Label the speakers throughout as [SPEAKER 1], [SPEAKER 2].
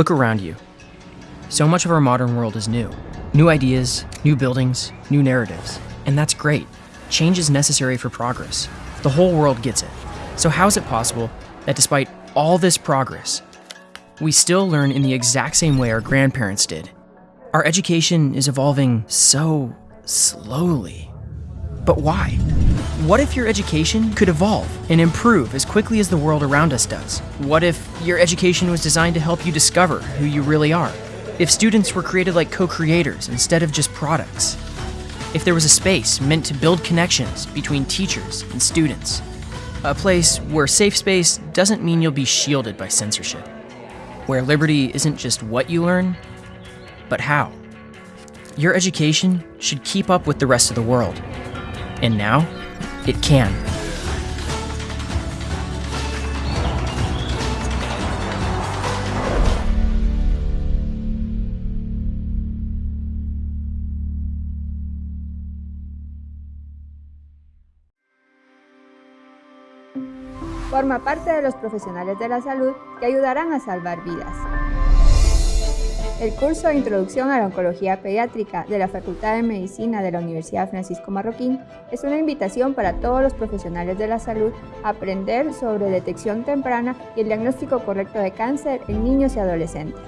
[SPEAKER 1] Look around you. So much of our modern world is new. New ideas, new buildings, new narratives. And that's great. Change is necessary for progress. The whole world gets it. So, how is it possible that despite all this progress, we still learn in the exact same way our grandparents did? Our education is evolving so slowly. But why? What if your education could evolve and improve as quickly as the world around us does? What if your education was designed to help you discover who you really are? If students were created like co creators instead of just products? If there was a space meant to build connections between teachers and students? A place where safe space doesn't mean you'll be shielded by censorship. Where liberty isn't just what you learn, but how. Your education should keep up with the rest of the world. And now, it can.
[SPEAKER 2] Forma parte de los profesionales de la salud que ayudarán a salvar vidas. El curso de Introducción a la Oncología Pediátrica de la Facultad de Medicina de la Universidad Francisco Marroquín es una invitación para todos los profesionales de la salud a aprender sobre detección temprana y el diagnóstico correcto de cáncer en niños y adolescentes.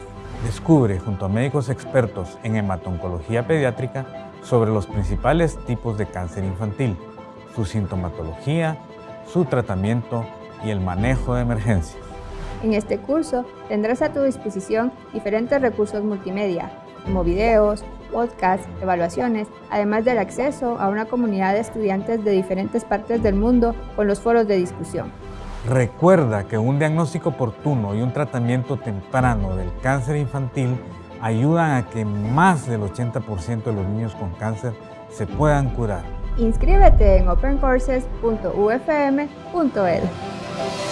[SPEAKER 3] Descubre junto a médicos expertos en hematoncología pediátrica sobre los principales tipos de cáncer infantil, su sintomatología, su tratamiento y el manejo de emergencias.
[SPEAKER 2] En este curso tendrás a tu disposición diferentes recursos multimedia, como videos, podcasts, evaluaciones, además del acceso a una comunidad de estudiantes de diferentes partes del mundo con los foros de discusión.
[SPEAKER 3] Recuerda que un diagnóstico oportuno y un tratamiento temprano del cáncer infantil ayudan a que más del 80% de los niños con cáncer se puedan curar.
[SPEAKER 2] Inscríbete en opencourses.ufm.edu.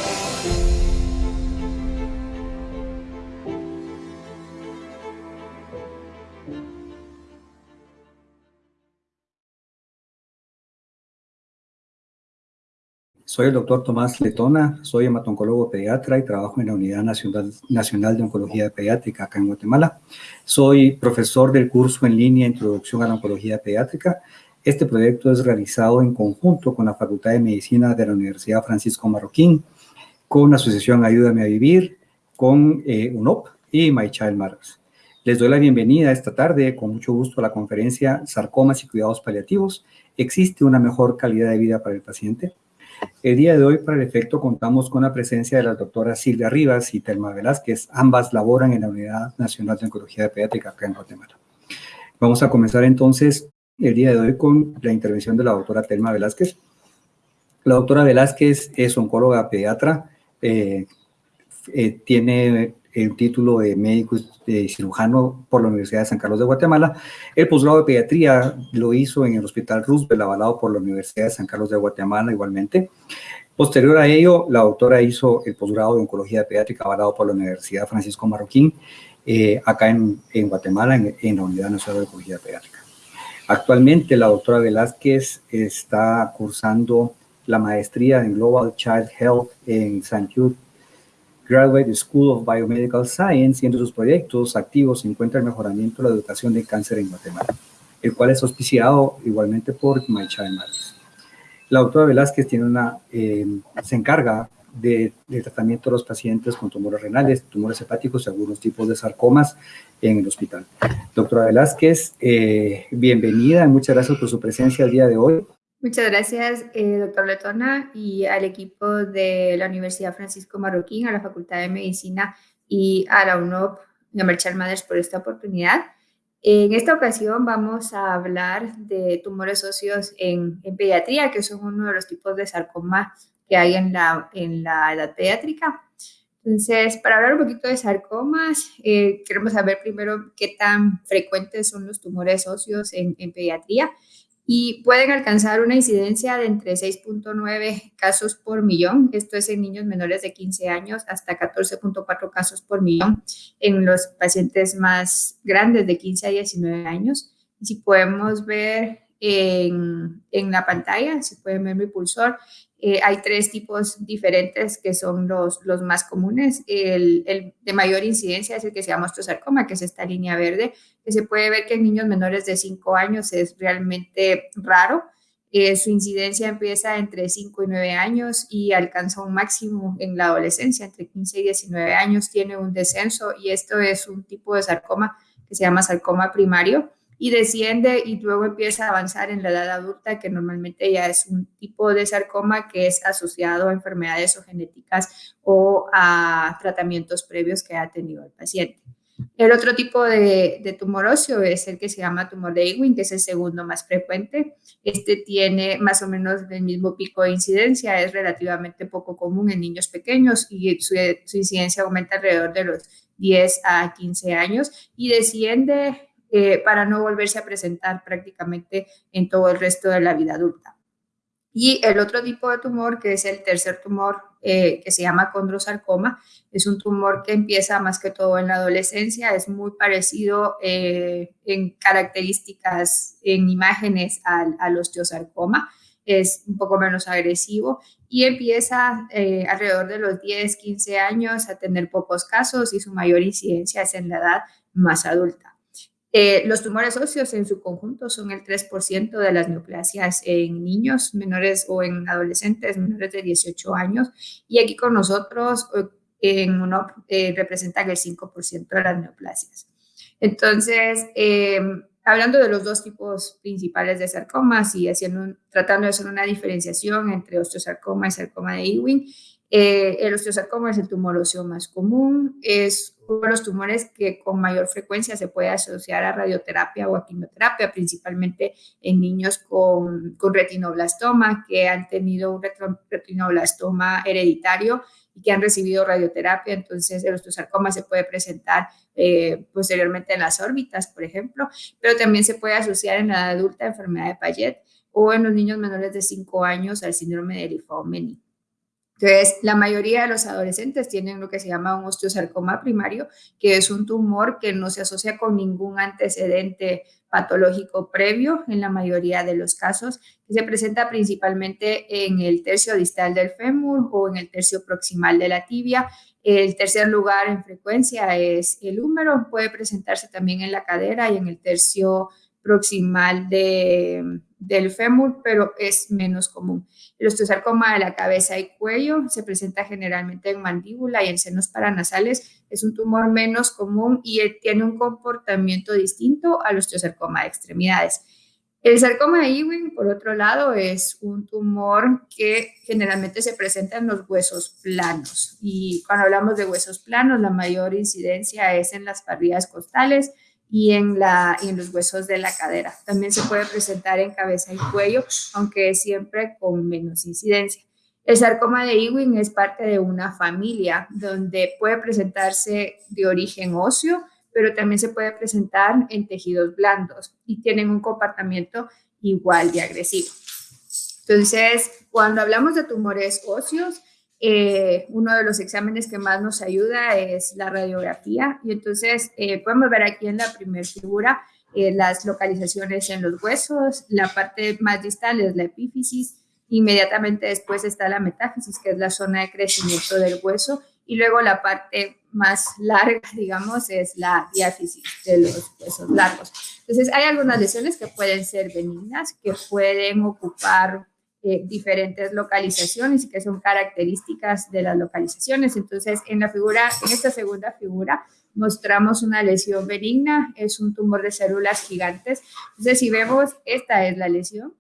[SPEAKER 4] Soy el doctor Tomás Letona, soy hematoncólogo pediatra y trabajo en la Unidad Nacional, Nacional de Oncología Pediátrica acá en Guatemala. Soy profesor del curso en línea Introducción a la Oncología Pediátrica. Este proyecto es realizado en conjunto con la Facultad de Medicina de la Universidad Francisco Marroquín, con la Asociación Ayúdame a Vivir, con eh, UNOP y My Child Matters. Les doy la bienvenida esta tarde, con mucho gusto, a la conferencia Sarcomas y Cuidados Paliativos. ¿Existe una mejor calidad de vida para el paciente? El día de hoy, para el efecto, contamos con la presencia de las doctoras Silvia Rivas y Telma Velázquez. Ambas laboran en la Unidad Nacional de Oncología Pediátrica acá en Guatemala. Vamos a comenzar entonces el día de hoy con la intervención de la doctora Telma Velázquez. La doctora Velázquez es oncóloga pediatra, eh, eh, tiene el título de médico y cirujano por la Universidad de San Carlos de Guatemala. El posgrado de pediatría lo hizo en el Hospital Roosevelt, avalado por la Universidad de San Carlos de Guatemala igualmente. Posterior a ello, la doctora hizo el posgrado de oncología pediátrica avalado por la Universidad Francisco Marroquín, eh, acá en, en Guatemala, en, en, la Unidad Nacional de Oncología Pediátrica. Actualmente, la doctora Velázquez está cursando la maestría en Global Child Health en St. Jude Graduate School of Biomedical Science y entre sus proyectos activos se encuentra el mejoramiento de la educación de cáncer en Guatemala, el cual es auspiciado igualmente por My Child Matters. La doctora Velázquez tiene una, eh, se encarga de, del tratamiento de los pacientes con tumores renales, tumores hepáticos y algunos tipos de sarcomas en el hospital. Doctora Velázquez, eh, bienvenida muchas gracias por su presencia el día de hoy.
[SPEAKER 2] Muchas gracias, eh, doctor Letona, y al equipo de la Universidad Francisco Marroquín, a la Facultad de Medicina y a la UNOP y a Merchal Madres por esta oportunidad. En esta ocasión vamos a hablar de tumores óseos en, en, pediatría, que son uno de los tipos de sarcoma que hay en la, en la edad pediátrica. Entonces, para hablar un poquito de sarcomas, eh, queremos saber primero qué tan frecuentes son los tumores óseos en, en pediatría y pueden alcanzar una incidencia de entre 6.9 casos por millón, esto es en niños menores de 15 años, hasta 14.4 casos por millón en los pacientes más grandes de 15 a 19 años. Si podemos ver en, en, la pantalla, si pueden ver mi pulsor, eh, hay tres tipos diferentes que son los, más comunes. El, el, de mayor incidencia es el que se llama osteosarcoma, que es esta línea verde, que se puede ver que en niños menores de 5 años es realmente raro. Eh, su incidencia empieza entre 5 y 9 años y alcanza un máximo en la adolescencia, entre 15 y 19 años tiene un descenso y esto es un tipo de sarcoma que se llama sarcoma primario y desciende y luego empieza a avanzar en la edad adulta, que normalmente ya es un tipo de sarcoma que es asociado a enfermedades o genéticas o a tratamientos previos que ha tenido el paciente. El otro tipo de, de, tumor óseo es el que se llama tumor de Ewing, que es el segundo más frecuente. Este tiene más o menos el mismo pico de incidencia, es relativamente poco común en niños pequeños y su, incidencia aumenta alrededor de los 10 a 15 años y desciende eh, para no volverse a presentar prácticamente en todo el resto de la vida adulta. Y el otro tipo de tumor, que es el tercer tumor, eh, que se llama condrosarcoma, es un tumor que empieza más que todo en la adolescencia, es muy parecido eh, en características, en imágenes al, al, osteosarcoma, es un poco menos agresivo y empieza alrededor de los 10, 15 años a tener pocos casos y su mayor incidencia es en la edad más adulta. Eh, los tumores óseos en su conjunto son el 3% de las neoplasias en niños menores o en adolescentes menores de 18 años. Y aquí con nosotros eh, en UNOP eh, representan el 5% de las neoplasias. Entonces, em, hablando de los dos tipos principales de sarcomas y haciendo tratando de hacer una diferenciación entre osteosarcoma y sarcoma de Ewing, eh, el osteosarcoma es el tumor óseo más común, es uno de los tumores que con mayor frecuencia se puede asociar a radioterapia o a quimioterapia, principalmente en niños con, retinoblastoma que han tenido un retinoblastoma hereditario y que han recibido radioterapia. Entonces, el osteosarcoma se puede presentar eh, posteriormente en las órbitas, por ejemplo, pero también se puede asociar en la adulta enfermedad de Payet o en los niños menores de 5 años al síndrome de Lifau-Meni. Entonces, la mayoría de los adolescentes tienen lo que se llama un osteosarcoma primario, que es un tumor que no se asocia con ningún antecedente patológico previo en la mayoría de los casos, que se presenta principalmente en el tercio distal del fémur o en el tercio proximal de la tibia. El tercer lugar en frecuencia es el húmero, puede presentarse también en la cadera y en el tercio proximal de, del fémur, pero es menos común. El osteosarcoma de la cabeza y cuello se presenta generalmente en mandíbula y en senos paranasales. Es un tumor menos común y tiene un comportamiento distinto al osteosarcoma de extremidades. El sarcoma de Ewing, por otro lado, es un tumor que generalmente se presenta en los huesos planos. Y cuando hablamos de huesos planos, la mayor incidencia es en las parrillas costales, y en, la, en los huesos de la cadera. También se puede presentar en cabeza y cuello, aunque siempre con menos incidencia. El sarcoma de Ewing es parte de una familia donde puede presentarse de origen óseo, pero también se puede presentar en tejidos blandos y tienen un comportamiento igual de agresivo. Entonces, cuando hablamos de tumores óseos, eh, uno de los exámenes que más nos ayuda es la radiografía y entonces eh, podemos ver aquí en la primera figura eh, las localizaciones en los huesos, la parte más distal es la epífisis, inmediatamente después está la metáfisis, que es la zona de crecimiento del hueso, y luego la parte más larga, digamos, es la diáfisis de los huesos largos. Entonces, hay algunas lesiones que pueden ser benignas, que pueden ocupar eh, diferentes localizaciones y que son características de las localizaciones. Entonces, en la figura, en esta segunda figura, mostramos una lesión benigna, es un tumor de células gigantes. Entonces, si vemos, esta es la lesión.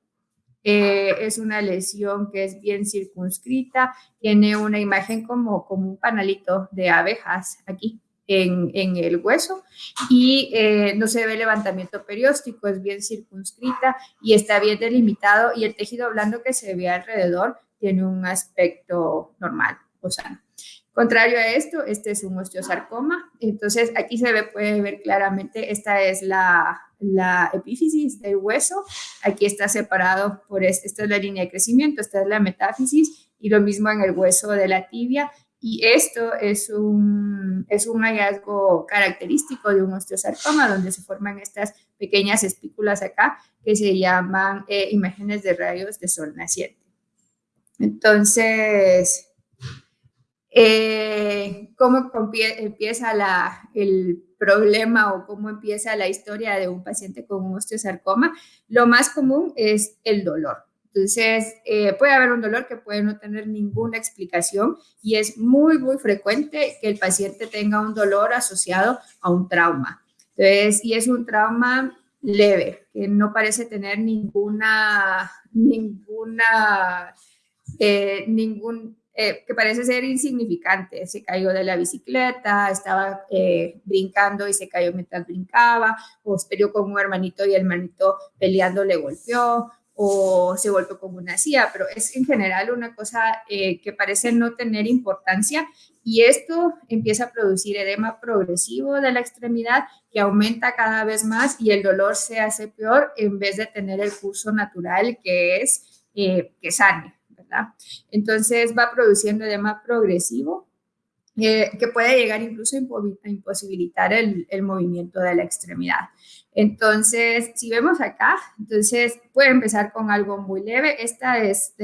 [SPEAKER 2] Eh, es una lesión que es bien circunscrita, tiene una imagen como, como un panalito de abejas aquí en, el hueso y eh, no se ve levantamiento perióstico, es bien circunscrita y está bien delimitado y el tejido blando que se ve alrededor tiene un aspecto normal o sano. Contrario a esto, este es un osteosarcoma. Entonces, aquí se ve, puede ver claramente, esta es la, la epífisis del hueso. Aquí está separado por, esta es la línea de crecimiento, esta es la metáfisis y lo mismo en el hueso de la tibia y esto es un, es un hallazgo característico de un osteosarcoma, donde se forman estas pequeñas espículas acá que se llaman eh, imágenes de rayos de sol naciente. Entonces, eh, ¿cómo empieza el problema o cómo empieza la historia de un paciente con un osteosarcoma? Lo más común es el dolor. Entonces, eh, puede haber un dolor que puede no tener ninguna explicación y es muy, muy frecuente que el paciente tenga un dolor asociado a un trauma. Entonces, y es un trauma leve, que no parece tener ninguna, ninguna, eh, ningún, eh, que parece ser insignificante. Se cayó de la bicicleta, estaba eh, brincando y se cayó mientras brincaba, o peleó con un hermanito y el hermanito peleando le golpeó, o se golpeó con una silla, pero es en general una cosa que parece no tener importancia y esto empieza a producir edema progresivo de la extremidad que aumenta cada vez más y el dolor se hace peor en vez de tener el curso natural que es eh, que sane, ¿verdad? Entonces va produciendo edema progresivo eh, que puede llegar incluso a imposibilitar el, movimiento de la extremidad. Entonces, si vemos acá, entonces puede empezar con algo muy leve. Esta es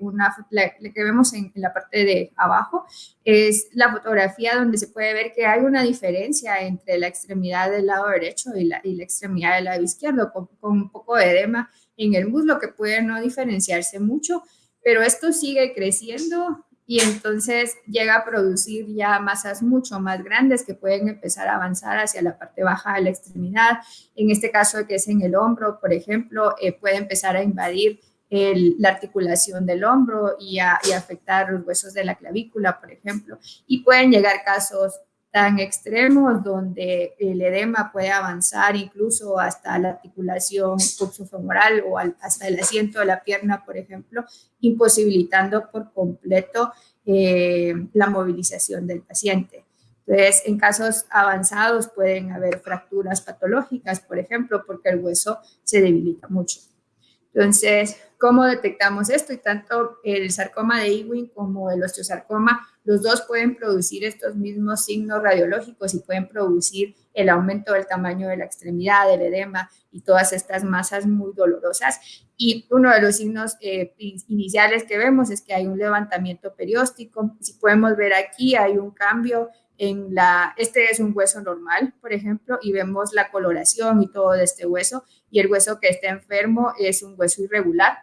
[SPEAKER 2] una, la, que vemos en, la parte de abajo, es la fotografía donde se puede ver que hay una diferencia entre la extremidad del lado derecho y la, y la extremidad del lado izquierdo, con un poco de edema en el muslo que puede no diferenciarse mucho, pero esto sigue creciendo y entonces llega a producir ya masas mucho más grandes que pueden empezar a avanzar hacia la parte baja de la extremidad. En este caso que es en el hombro, por ejemplo, eh, puede empezar a invadir la articulación del hombro y, y afectar los huesos de la clavícula, por ejemplo. Y pueden llegar casos tan extremos donde el edema puede avanzar incluso hasta la articulación coxofemoral o hasta el asiento de la pierna, por ejemplo, imposibilitando por completo eh, la movilización del paciente. Entonces, en casos avanzados pueden haber fracturas patológicas, por ejemplo, porque el hueso se debilita mucho. Entonces, ¿cómo detectamos esto? Y tanto el sarcoma de Ewing como el osteosarcoma, los dos pueden producir estos mismos signos radiológicos y pueden producir el aumento del tamaño de la extremidad, del edema y todas estas masas muy dolorosas. Y uno de los signos eh, iniciales que vemos es que hay un levantamiento perióstico. Si podemos ver aquí, hay un cambio en la, este es un hueso normal, por ejemplo, y vemos la coloración y todo de este hueso, y el hueso que está enfermo es un hueso irregular,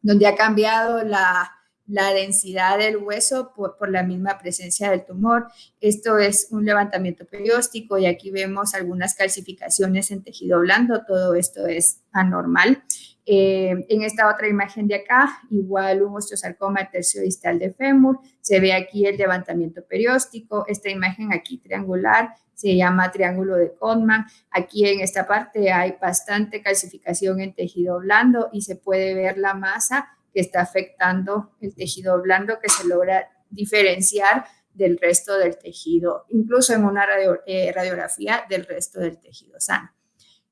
[SPEAKER 2] donde ha cambiado la, la densidad del hueso por, la misma presencia del tumor. Esto es un levantamiento perióstico y aquí vemos algunas calcificaciones en tejido blando, todo esto es anormal. Eh, en esta otra imagen de acá, igual un osteosarcoma distal de fémur, se ve aquí el levantamiento perióstico, esta imagen aquí triangular se llama triángulo de Codman, aquí en esta parte hay bastante calcificación en tejido blando y se puede ver la masa que está afectando el tejido blando que se logra diferenciar del resto del tejido, incluso en una eh, radiografía del resto del tejido sano.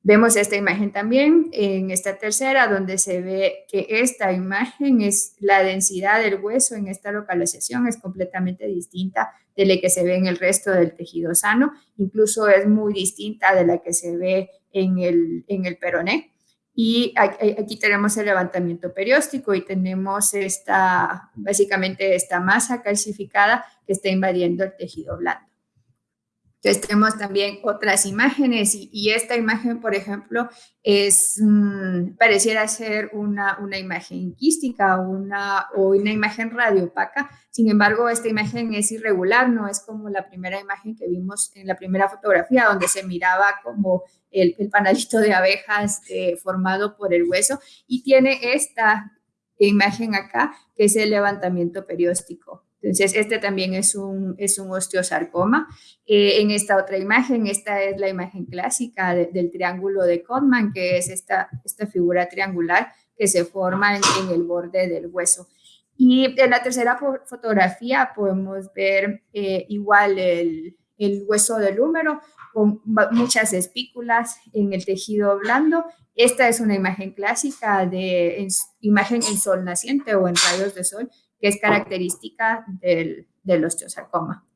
[SPEAKER 2] Vemos esta imagen también en esta tercera, donde se ve que esta imagen es la densidad del hueso en esta localización, es completamente distinta de la que se ve en el resto del tejido sano, incluso es muy distinta de la que se ve en el, en el peroné. Y aquí tenemos el levantamiento perióstico y tenemos esta, básicamente esta masa calcificada que está invadiendo el tejido blando. Entonces tenemos también otras imágenes y, esta imagen, por ejemplo, es, mm, pareciera ser una, una imagen quística una, o una imagen radiopaca. Sin embargo, esta imagen es irregular, no es como la primera imagen que vimos en la primera fotografía, donde se miraba como el, el panalito de abejas eh, formado por el hueso y tiene esta imagen acá, que es el levantamiento perióstico. Entonces, este también es un, es un osteosarcoma. Eh, en esta otra imagen, esta es la imagen clásica del triángulo de Codman, que es esta, esta figura triangular que se forma en, el borde del hueso. Y en la tercera fotografía podemos ver eh, igual el, el hueso del húmero con muchas espículas en el tejido blando. Esta es una imagen clásica de imagen en sol naciente o en rayos de sol que es característica del, del osteosarcoma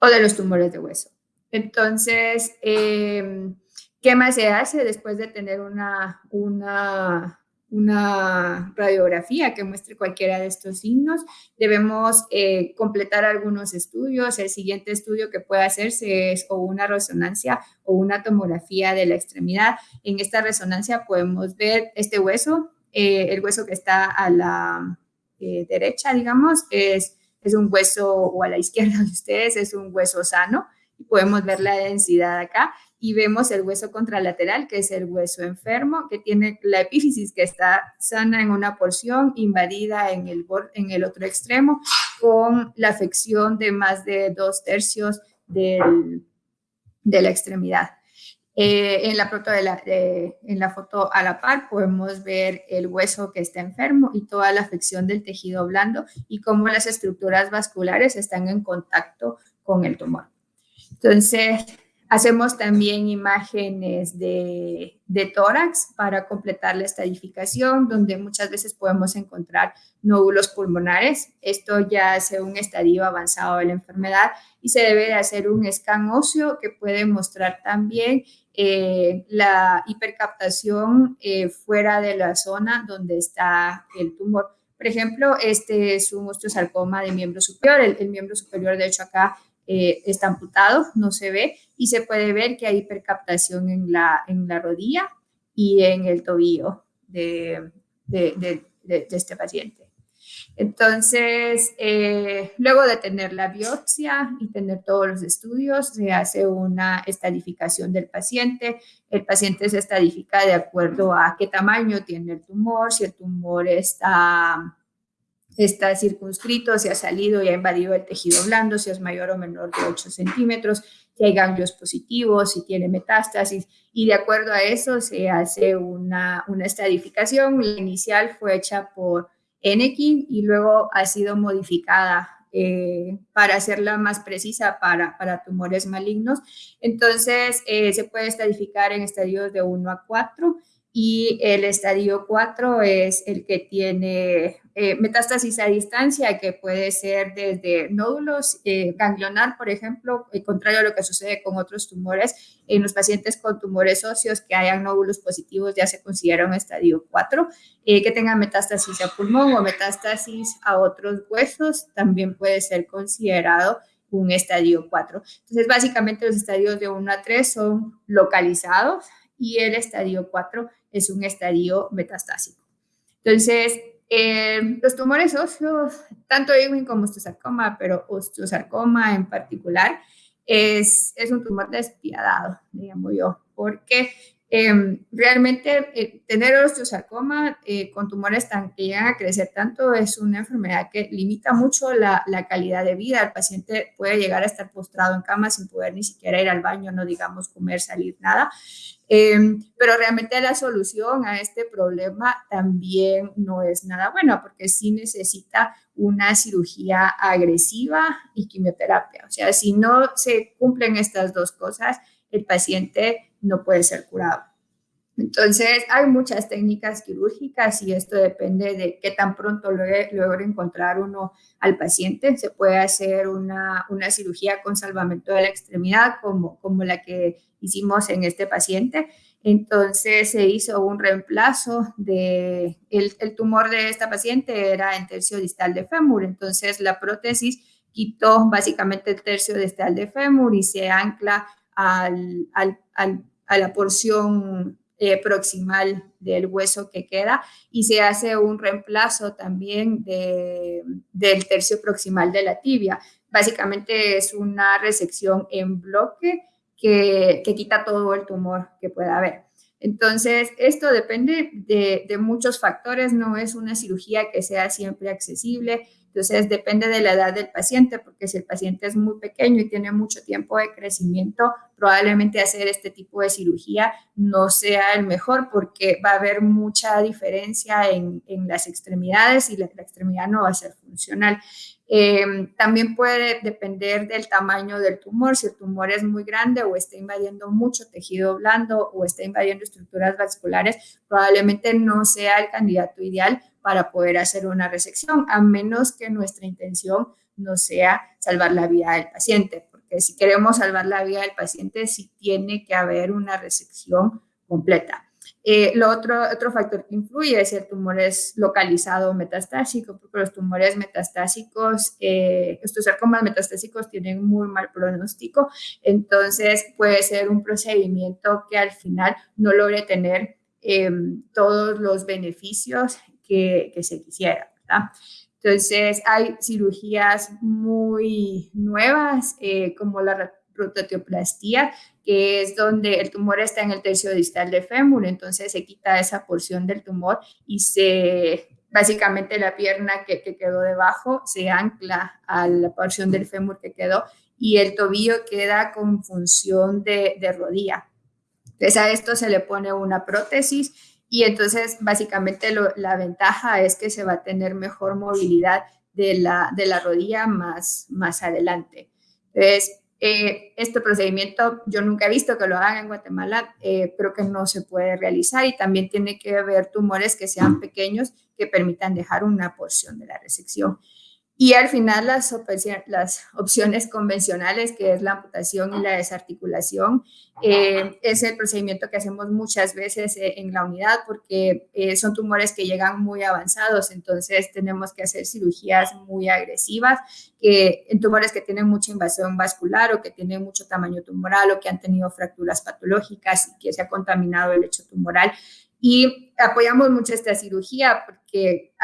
[SPEAKER 2] o de los tumores de hueso. Entonces, em, ¿qué más se hace después de tener una, una, una radiografía que muestre cualquiera de estos signos. Debemos eh, completar algunos estudios. El siguiente estudio que puede hacerse es o una resonancia o una tomografía de la extremidad. En esta resonancia podemos ver este hueso, eh, el hueso que está a la eh, derecha, digamos, es, es un hueso, o a la izquierda de ustedes, es un hueso sano. Podemos ver la densidad acá y vemos el hueso contralateral, que es el hueso enfermo, que tiene la epífisis que está sana en una porción, invadida en el, en el otro extremo, con la afección de más de dos tercios del, de la extremidad. Eh, en, la foto de la, en la foto a la par podemos ver el hueso que está enfermo y toda la afección del tejido blando y cómo las estructuras vasculares están en contacto con el tumor. Entonces, Hacemos también imágenes de, tórax para completar la estadificación, donde muchas veces podemos encontrar nódulos pulmonares. Esto ya hace un estadio avanzado de la enfermedad y se debe de hacer un scan óseo que puede mostrar también eh, la hipercaptación eh, fuera de la zona donde está el tumor. Por ejemplo, este es un osteosarcoma de miembro superior. El, el miembro superior, de hecho, acá eh, está amputado, no se ve, y se puede ver que hay hipercaptación en la, en la rodilla y en el tobillo de, de, de, este paciente. Entonces, eh, luego de tener la biopsia y tener todos los estudios, se hace una estadificación del paciente. El paciente se estadifica de acuerdo a qué tamaño tiene el tumor, si el tumor está está circunscrito, si ha salido y ha invadido el tejido blando, si es mayor o menor de 8 centímetros, si hay ganglios positivos, si tiene metástasis, y de acuerdo a eso se hace una, una estadificación. La inicial fue hecha por Enekin y luego ha sido modificada eh, para hacerla más precisa para, para tumores malignos. Entonces, eh, se puede estadificar en estadios de 1 a 4 y el estadio 4 es el que tiene eh, metástasis a distancia, que puede ser desde nódulos eh, ganglionar, por ejemplo, y contrario a lo que sucede con otros tumores, en los pacientes con tumores óseos que hayan nódulos positivos ya se considera un estadio 4, eh, que tengan metástasis a pulmón o metástasis a otros huesos, también puede ser considerado un estadio 4. Entonces, básicamente los estadios de 1 a 3 son localizados y el estadio 4 es un estadio metastásico. Entonces, eh, los tumores óseos, tanto Ewing como osteosarcoma, pero osteosarcoma en particular, es, es un tumor despiadado, digamos yo, porque Em, realmente eh, tener osteosarcoma eh, con tumores tan, que llegan a crecer tanto es una enfermedad que limita mucho la, la, calidad de vida. El paciente puede llegar a estar postrado en cama sin poder ni siquiera ir al baño, no digamos comer, salir, nada. Em, pero realmente la solución a este problema también no es nada buena porque sí necesita una cirugía agresiva y quimioterapia. O sea, si no se cumplen estas dos cosas, el paciente no puede ser curado. Entonces, hay muchas técnicas quirúrgicas y esto depende de qué tan pronto logre, encontrar uno al paciente. Se puede hacer una, una, cirugía con salvamento de la extremidad, como, como la que hicimos en este paciente. Entonces, se hizo un reemplazo de el, el tumor de esta paciente era en tercio distal de fémur. Entonces, la prótesis quitó básicamente el tercio distal de fémur y se ancla al, al, a la porción eh, proximal del hueso que queda y se hace un reemplazo también de, del tercio proximal de la tibia. Básicamente es una resección en bloque que, quita todo el tumor que pueda haber. Entonces, esto depende de, de, muchos factores, no es una cirugía que sea siempre accesible, entonces, depende de la edad del paciente, porque si el paciente es muy pequeño y tiene mucho tiempo de crecimiento, probablemente hacer este tipo de cirugía no sea el mejor porque va a haber mucha diferencia en, las extremidades y la, extremidad no va a ser funcional. Em, también puede depender del tamaño del tumor, si el tumor es muy grande o está invadiendo mucho tejido blando o está invadiendo estructuras vasculares, probablemente no sea el candidato ideal para poder hacer una resección, a menos que nuestra intención no sea salvar la vida del paciente, porque si queremos salvar la vida del paciente, sí tiene que haber una resección completa. Eh, lo otro, otro factor que influye es el tumor es localizado o metastásico, porque los tumores metastásicos, eh, estos sarcomas metastásicos tienen muy mal pronóstico, entonces puede ser un procedimiento que al final no logre tener em, todos los beneficios que, se quisiera. Entonces, hay cirugías muy nuevas, eh, como la rototioplastia, que es donde el tumor está en el tercio distal del fémur, entonces se quita esa porción del tumor y se básicamente la pierna que, quedó debajo se ancla a la porción del fémur que quedó y el tobillo queda con función de, de rodilla. Entonces a esto se le pone una prótesis y entonces básicamente la ventaja es que se va a tener mejor movilidad de la, de la rodilla más, más adelante. Entonces, eh, este procedimiento yo nunca he visto que lo hagan en Guatemala, eh, pero que no se puede realizar y también tiene que haber tumores que sean pequeños que permitan dejar una porción de la resección. Y al final las, opciones convencionales, que es la amputación y la desarticulación, eh, es el procedimiento que hacemos muchas veces eh, en la unidad porque eh, son tumores que llegan muy avanzados, entonces tenemos que hacer cirugías muy agresivas, que en tumores que tienen mucha invasión vascular o que tienen mucho tamaño tumoral o que han tenido fracturas patológicas y que se ha contaminado el lecho tumoral. Y apoyamos mucho esta cirugía porque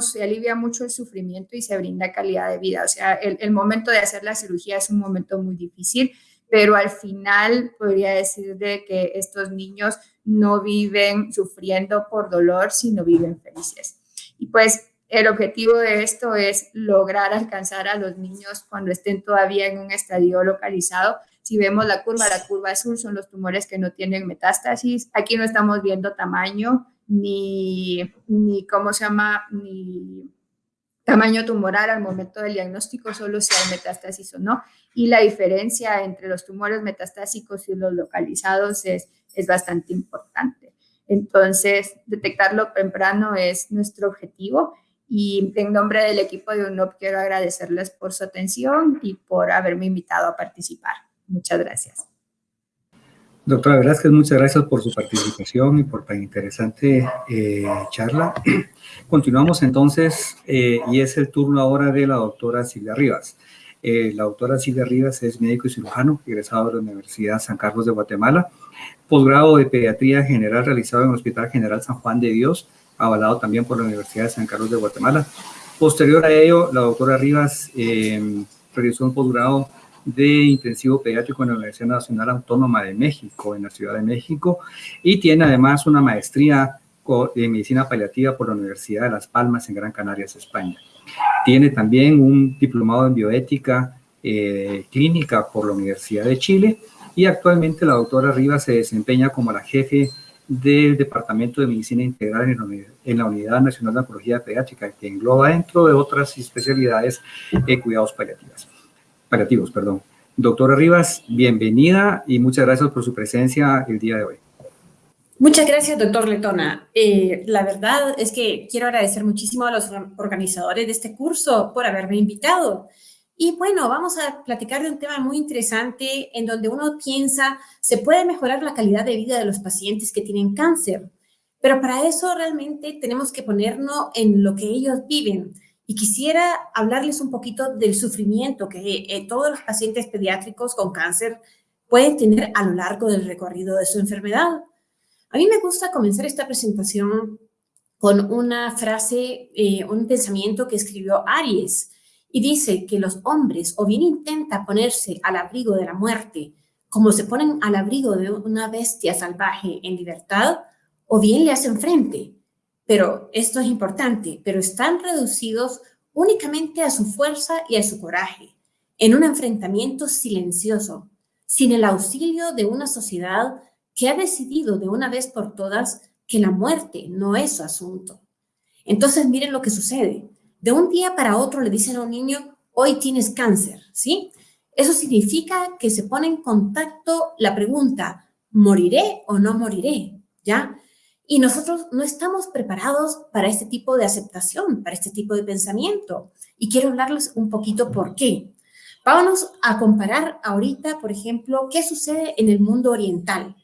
[SPEAKER 2] se alivia mucho el sufrimiento y se brinda calidad de vida. O sea, el, el momento de hacer la cirugía es un momento muy difícil, pero al final podría decir de que estos niños no viven sufriendo por dolor, sino viven felices. Y pues el objetivo de esto es lograr alcanzar a los niños cuando estén todavía en un estadio localizado si vemos la curva, la curva azul son los tumores que no tienen metástasis. Aquí no estamos viendo tamaño ni, ni ¿cómo se llama? Ni tamaño tumoral al momento del diagnóstico, solo si hay metástasis o no. Y la diferencia entre los tumores metastásicos y los localizados es, es bastante importante. Entonces, detectarlo temprano es nuestro objetivo. Y en nombre del equipo de UNOP quiero agradecerles por su atención y por haberme invitado a participar. Muchas gracias.
[SPEAKER 4] Doctora Velázquez, muchas gracias por su participación y por tan interesante eh, charla. Continuamos entonces eh, y es el turno ahora de la doctora Silvia Rivas. Eh, la doctora Silvia Rivas es médico y cirujano, egresado de la Universidad San Carlos de Guatemala, posgrado de pediatría general realizado en el Hospital General San Juan de Dios, avalado también por la Universidad de San Carlos de Guatemala. Posterior a ello, la doctora Rivas realizó un posgrado de intensivo pediátrico en la Universidad Nacional Autónoma de México, en la Ciudad de México, y tiene además una maestría en medicina paliativa por la Universidad de Las Palmas en Gran Canarias, España. Tiene también un diplomado en bioética eh, clínica por la Universidad de Chile y actualmente la doctora Rivas se desempeña como la jefe del Departamento de Medicina Integral en la Unidad Nacional de Oncología Pediátrica, que engloba dentro de otras especialidades de cuidados paliativos paliativos, perdón. Doctora Rivas, bienvenida y muchas gracias por su presencia el día de hoy.
[SPEAKER 5] Muchas gracias, doctor Letona. Eh, la verdad es que quiero agradecer muchísimo a los organizadores de este curso por haberme invitado. Y bueno, vamos a platicar de un tema muy interesante en donde uno piensa se puede mejorar la calidad de vida de los pacientes que tienen cáncer. Pero para eso realmente tenemos que ponernos en lo que ellos viven, y quisiera hablarles un poquito del sufrimiento que eh, todos los pacientes pediátricos con cáncer pueden tener a lo largo del recorrido de su enfermedad. A mí me gusta comenzar esta presentación con una frase, eh, un pensamiento que escribió Aries, y dice que los hombres o bien intentan ponerse al abrigo de la muerte, como se ponen al abrigo de una bestia salvaje en libertad, o bien le hacen frente, pero esto es importante, pero están reducidos únicamente a su fuerza y a su coraje, en un enfrentamiento silencioso, sin el auxilio de una sociedad que ha decidido de una vez por todas que la muerte no es su asunto. Entonces miren lo que sucede. De un día para otro le dicen a un niño, hoy tienes cáncer, ¿sí? Eso significa que se pone en contacto la pregunta, ¿moriré o no moriré? ¿Ya? Y nosotros no estamos preparados para este tipo de aceptación, para este tipo de pensamiento. Y quiero hablarles un poquito por qué. Vámonos a comparar ahorita, por ejemplo, qué sucede en el mundo oriental.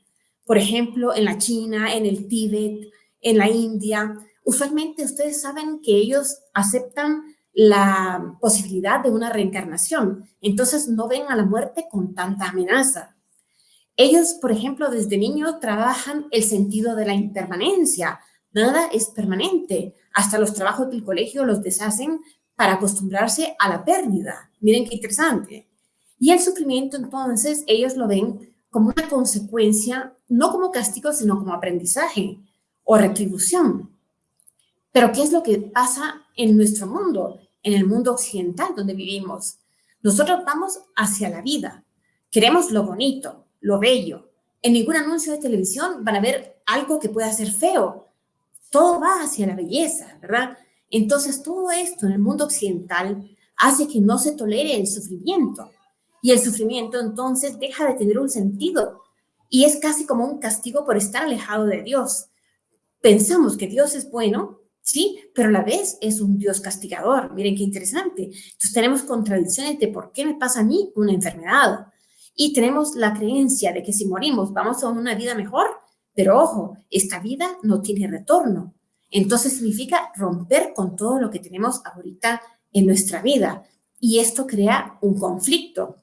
[SPEAKER 5] por ejemplo, en la China, en el Tíbet, en la India, usualmente ustedes saben que ellos aceptan la posibilidad de una reencarnación. Entonces no ven a la muerte con tanta amenaza. Ellos, por ejemplo, desde niños trabajan el sentido de la impermanencia. Nada es permanente. Hasta los trabajos del colegio los deshacen para acostumbrarse a la pérdida. Miren qué interesante. Y el sufrimiento, entonces, ellos lo ven como una consecuencia, no como castigo, sino como aprendizaje o retribución. Pero ¿qué es lo que pasa en nuestro mundo, en el mundo occidental donde vivimos? Nosotros vamos hacia la vida, queremos lo bonito, lo bello. En ningún anuncio de televisión van a ver algo que pueda ser feo. Todo va hacia la belleza, ¿verdad? Entonces todo esto en el mundo occidental hace que no se tolere el sufrimiento. Y el sufrimiento entonces deja de tener un sentido y es casi como un castigo por estar alejado de Dios. Pensamos que Dios es bueno, sí, pero a la vez es un Dios castigador. Miren qué interesante. Entonces tenemos contradicciones de por qué me pasa a mí una enfermedad. Y tenemos la creencia de que si morimos vamos a una vida mejor, pero ojo, esta vida no tiene retorno. Entonces significa romper con todo lo que tenemos ahorita en nuestra vida. Y esto crea un conflicto.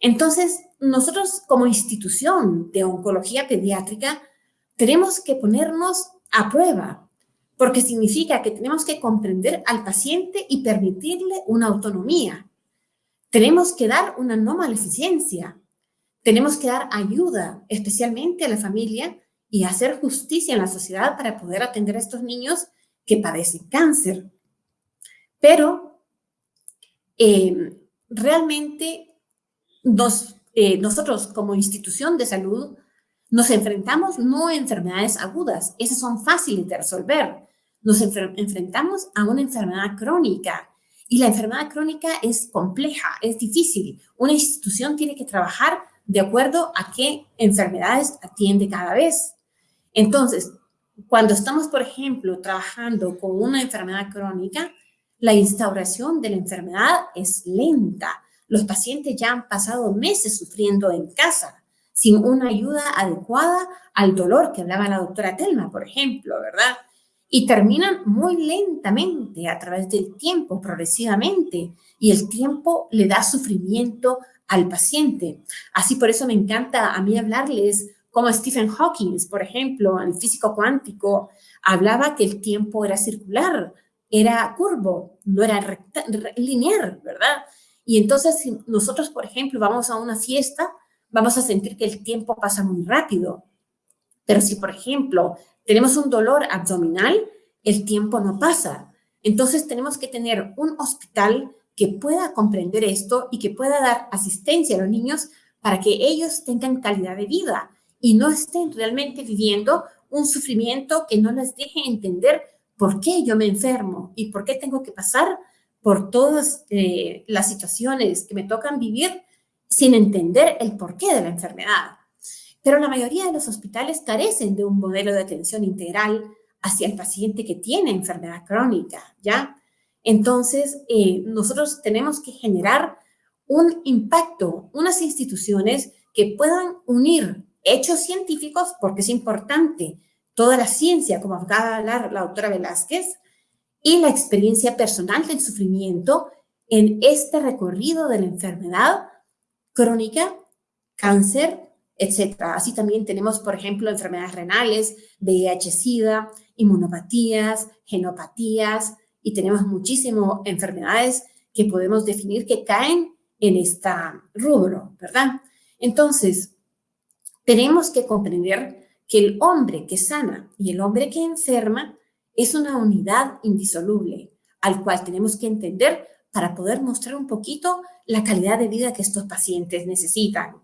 [SPEAKER 5] Entonces, nosotros como institución de oncología pediátrica tenemos que ponernos a prueba, porque significa que tenemos que comprender al paciente y permitirle una autonomía. Tenemos que dar una no maleficencia. Tenemos que dar ayuda, especialmente a la familia, y hacer justicia en la sociedad para poder atender a estos niños que padecen cáncer. Pero eh, realmente eh, nosotros como institución de salud nos enfrentamos no a enfermedades agudas, esas son fáciles de resolver. Nos enfrentamos a una enfermedad crónica y la enfermedad crónica es compleja, es difícil. Una institución tiene que trabajar de acuerdo a qué enfermedades atiende cada vez. Entonces, cuando estamos, por ejemplo, trabajando con una enfermedad crónica, la instauración de la enfermedad es lenta. Los pacientes ya han pasado meses sufriendo en casa sin una ayuda adecuada al dolor que hablaba la doctora Telma, por ejemplo, ¿verdad? Y terminan muy lentamente a través del tiempo, progresivamente, y el tiempo le da sufrimiento al paciente. Así por eso me encanta a mí hablarles como Stephen Hawking, por ejemplo, el físico cuántico, hablaba que el tiempo era circular, era curvo, no era lineal, ¿verdad? Y entonces, si nosotros, por ejemplo, vamos a una fiesta, vamos a sentir que el tiempo pasa muy rápido. Pero si, por ejemplo, tenemos un dolor abdominal, el tiempo no pasa. Entonces, tenemos que tener un hospital que pueda comprender esto y que pueda dar asistencia a los niños para que ellos tengan calidad de vida y no estén realmente viviendo un sufrimiento que no les deje entender por qué yo me enfermo y por qué tengo que pasar por todas eh, las situaciones que me tocan vivir sin entender el porqué de la enfermedad. Pero la mayoría de los hospitales carecen de un modelo de atención integral hacia el paciente que tiene enfermedad crónica, ¿ya? Entonces, eh, nosotros tenemos que generar un impacto, unas instituciones que puedan unir hechos científicos, porque es importante toda la ciencia, como acaba de hablar la doctora Velázquez, y la experiencia personal del sufrimiento en este recorrido de la enfermedad crónica, cáncer, etc. Así también tenemos, por ejemplo, enfermedades renales, VIH-Sida, inmunopatías, genopatías, y tenemos muchísimas enfermedades que podemos definir que caen en esta rubro, ¿verdad? Entonces, tenemos que comprender que el hombre que sana y el hombre que enferma es una unidad indisoluble al cual tenemos que entender para poder mostrar un poquito la calidad de vida que estos pacientes necesitan.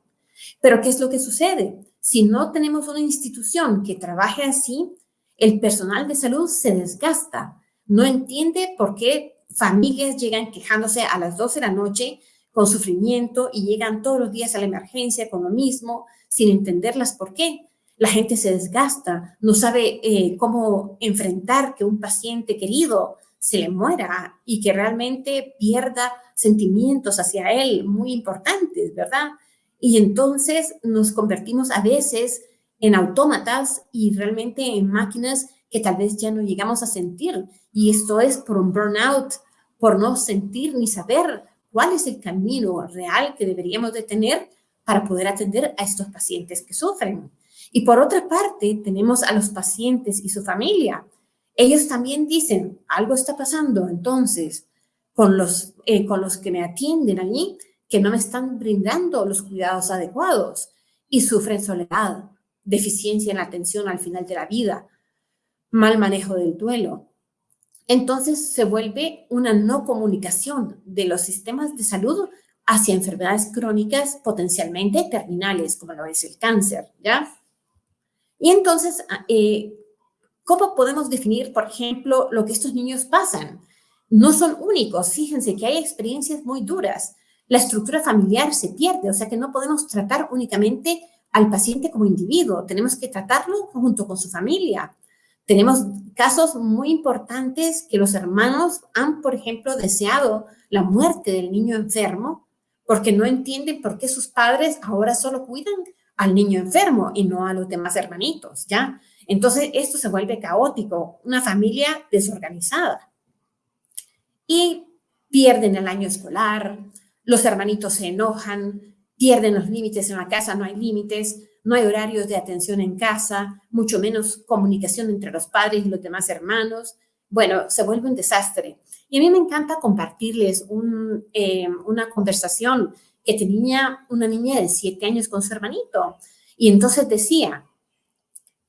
[SPEAKER 5] Pero ¿qué es lo que sucede? Si no tenemos una institución que trabaje así, el personal de salud se desgasta, no entiende por qué familias llegan quejándose a las 12 de la noche con sufrimiento y llegan todos los días a la emergencia con lo mismo, sin entenderlas por qué la gente se desgasta, no sabe eh, cómo enfrentar que un paciente querido se le muera y que realmente pierda sentimientos hacia él muy importantes, ¿verdad? Y entonces nos convertimos a veces en autómatas y realmente en máquinas que tal vez ya no llegamos a sentir. Y esto es por un burnout, por no sentir ni saber cuál es el camino real que deberíamos de tener para poder atender a estos pacientes que sufren. Y por otra parte, tenemos a los pacientes y su familia. Ellos también dicen, algo está pasando entonces con los, eh, con los que me atienden allí, que no me están brindando los cuidados adecuados y sufren soledad, deficiencia en la atención al final de la vida, mal manejo del duelo. Entonces se vuelve una no comunicación de los sistemas de salud hacia enfermedades crónicas potencialmente terminales, como lo es el cáncer, ¿ya? Y entonces, ah, eh, ¿cómo podemos definir, por ejemplo, lo que estos niños pasan? No son únicos, fíjense que hay experiencias muy duras. La estructura familiar se pierde, o sea que no podemos tratar únicamente al paciente como individuo, tenemos que tratarlo junto con su familia. Tenemos casos muy importantes que los hermanos han, por ejemplo, deseado la muerte del niño enfermo porque no entienden por qué sus padres ahora solo cuidan al niño enfermo y no a los demás hermanitos, ¿ya? Entonces, esto se vuelve caótico, una familia desorganizada. Y pierden el año escolar, los hermanitos se enojan, pierden los límites en la casa, no hay límites, no hay horarios de atención en casa, mucho menos comunicación entre los padres y los demás hermanos. Bueno, se vuelve un desastre. Y a mí me encanta compartirles eh, una conversación que tenía una niña de siete años con su hermanito. Y entonces decía,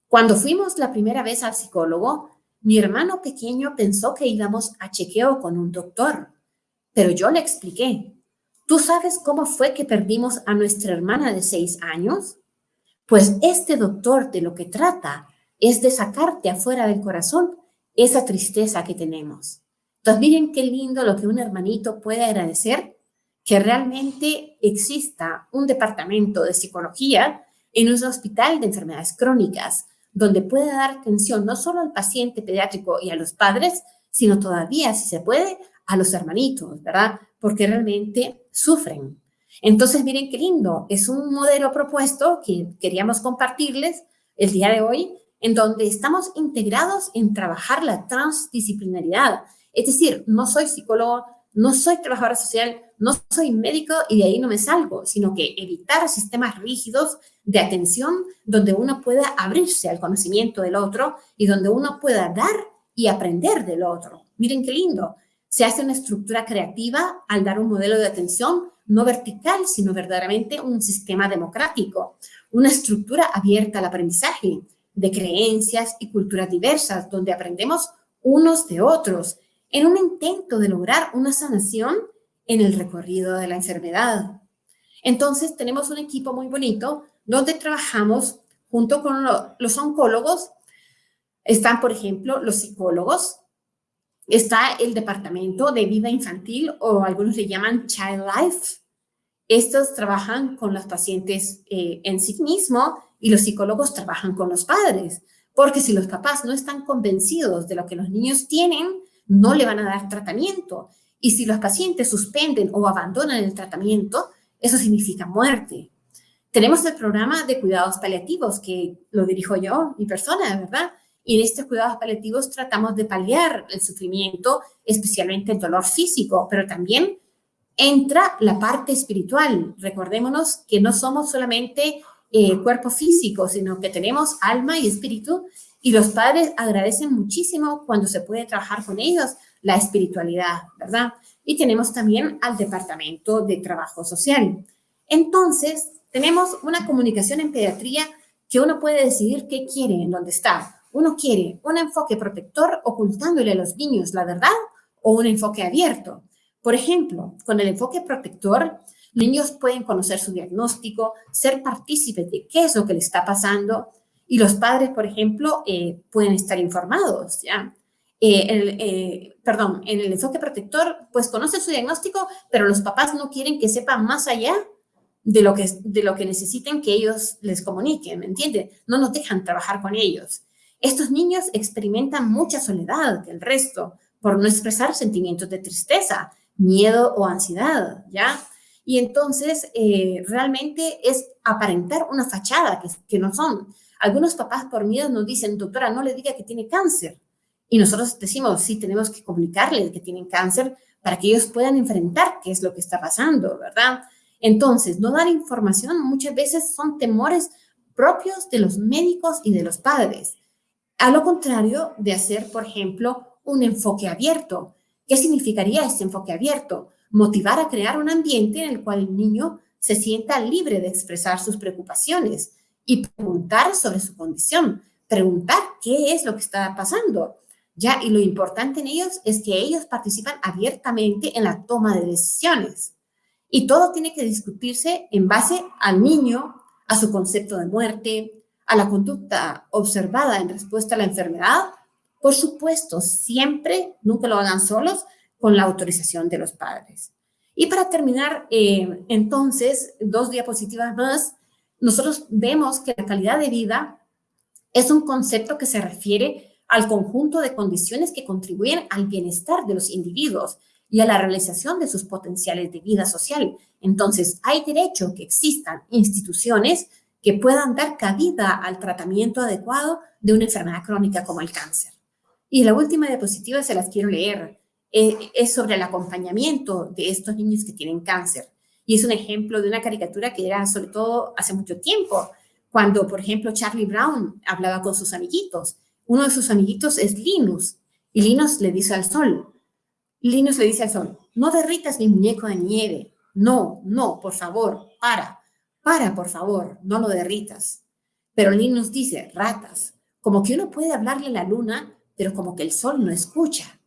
[SPEAKER 5] cuando fuimos la primera vez al psicólogo, mi hermano pequeño pensó que íbamos a chequeo con un doctor, pero yo le expliqué, ¿tú sabes cómo fue que perdimos a nuestra hermana de seis años? Pues este doctor de lo que trata es de sacarte afuera del corazón esa tristeza que tenemos. Entonces, miren qué lindo lo que un hermanito puede agradecer, que realmente exista un departamento de psicología en un hospital de enfermedades crónicas, donde pueda dar atención no solo al paciente pediátrico y a los padres, sino todavía, si se puede, a los hermanitos, ¿verdad? Porque realmente sufren. Entonces, miren qué lindo, es un modelo propuesto que queríamos compartirles el día de hoy, en donde estamos integrados en trabajar la transdisciplinaridad es decir, no soy psicólogo, no soy trabajadora social, no soy médico y de ahí no me salgo, sino que evitar sistemas rígidos de atención donde uno pueda abrirse al conocimiento del otro y donde uno pueda dar y aprender del otro. Miren qué lindo. Se hace una estructura creativa al dar un modelo de atención no vertical, sino verdaderamente un sistema democrático, una estructura abierta al aprendizaje de creencias y culturas diversas, donde aprendemos unos de otros en un intento de lograr una sanación en el recorrido de la enfermedad. Entonces, tenemos un equipo muy bonito donde trabajamos junto con los oncólogos. Están, por ejemplo, los psicólogos, está el departamento de vida infantil o algunos le llaman Child Life. Estos trabajan con los pacientes eh, en sí mismo y los psicólogos trabajan con los padres, porque si los papás no están convencidos de lo que los niños tienen, no le van a dar tratamiento. Y si los pacientes suspenden o abandonan el tratamiento, eso significa muerte. Tenemos el programa de cuidados paliativos, que lo dirijo yo, mi persona, ¿verdad? Y en estos cuidados paliativos tratamos de paliar el sufrimiento, especialmente el dolor físico, pero también entra la parte espiritual. Recordémonos que no somos solamente eh, cuerpo físico, sino que tenemos alma y espíritu y los padres agradecen muchísimo cuando se puede trabajar con ellos la espiritualidad, ¿verdad? Y tenemos también al Departamento de Trabajo Social. Entonces, tenemos una comunicación en pediatría que uno puede decidir qué quiere, en dónde está. Uno quiere un enfoque protector ocultándole a los niños la verdad o un enfoque abierto. Por ejemplo, con el enfoque protector, niños pueden conocer su diagnóstico, ser partícipes de qué es lo que le está pasando y los padres, por ejemplo, eh, pueden estar informados, ¿ya? Eh, eh, perdón, en el enfoque protector, pues conocen su diagnóstico, pero los papás no quieren que sepan más allá de lo que, de lo que necesiten que ellos les comuniquen, ¿me entiende? No nos dejan trabajar con ellos. Estos niños experimentan mucha soledad que el resto por no expresar sentimientos de tristeza, miedo o ansiedad, ¿ya? Y entonces realmente es aparentar una fachada que, que no son. Algunos papás por miedo nos dicen, doctora, no le diga que tiene cáncer. Y nosotros decimos, sí, tenemos que comunicarle que tienen cáncer para que ellos puedan enfrentar qué es lo que está pasando, ¿verdad? Entonces, no dar información muchas veces son temores propios de los médicos y de los padres. A lo contrario de hacer, por ejemplo, un enfoque abierto. ¿Qué significaría este enfoque abierto? Motivar a crear un ambiente en el cual el niño se sienta libre de expresar sus preocupaciones y preguntar sobre su condición, preguntar qué es lo que está pasando. Ya, y lo importante en ellos es que ellos participan abiertamente en la toma de decisiones. Y todo tiene que discutirse en base al niño, a su concepto de muerte, a la conducta observada en respuesta a la enfermedad. Por supuesto, siempre, nunca lo hagan solos, con la autorización de los padres. Y para terminar, eh, entonces, dos diapositivas más, nosotros vemos que la calidad de vida es un concepto que se refiere al conjunto de condiciones que contribuyen al bienestar de los individuos y a la realización de sus potenciales de vida social. Entonces, hay derecho que existan instituciones que puedan dar cabida al tratamiento adecuado de una enfermedad crónica como el cáncer. Y la última diapositiva se las quiero leer. Eh, es sobre el acompañamiento de estos niños que tienen cáncer. Y es un ejemplo de una caricatura que era sobre todo hace mucho tiempo, cuando, por ejemplo, Charlie Brown hablaba con sus amiguitos. Uno de sus amiguitos es Linus, y Linus le dice al sol, Linus le dice al sol, no derritas mi muñeco de nieve, no, no, por favor, para, para, por favor, no lo derritas. Pero Linus dice, ratas, como que uno puede hablarle a la luna, pero como que el sol no escucha.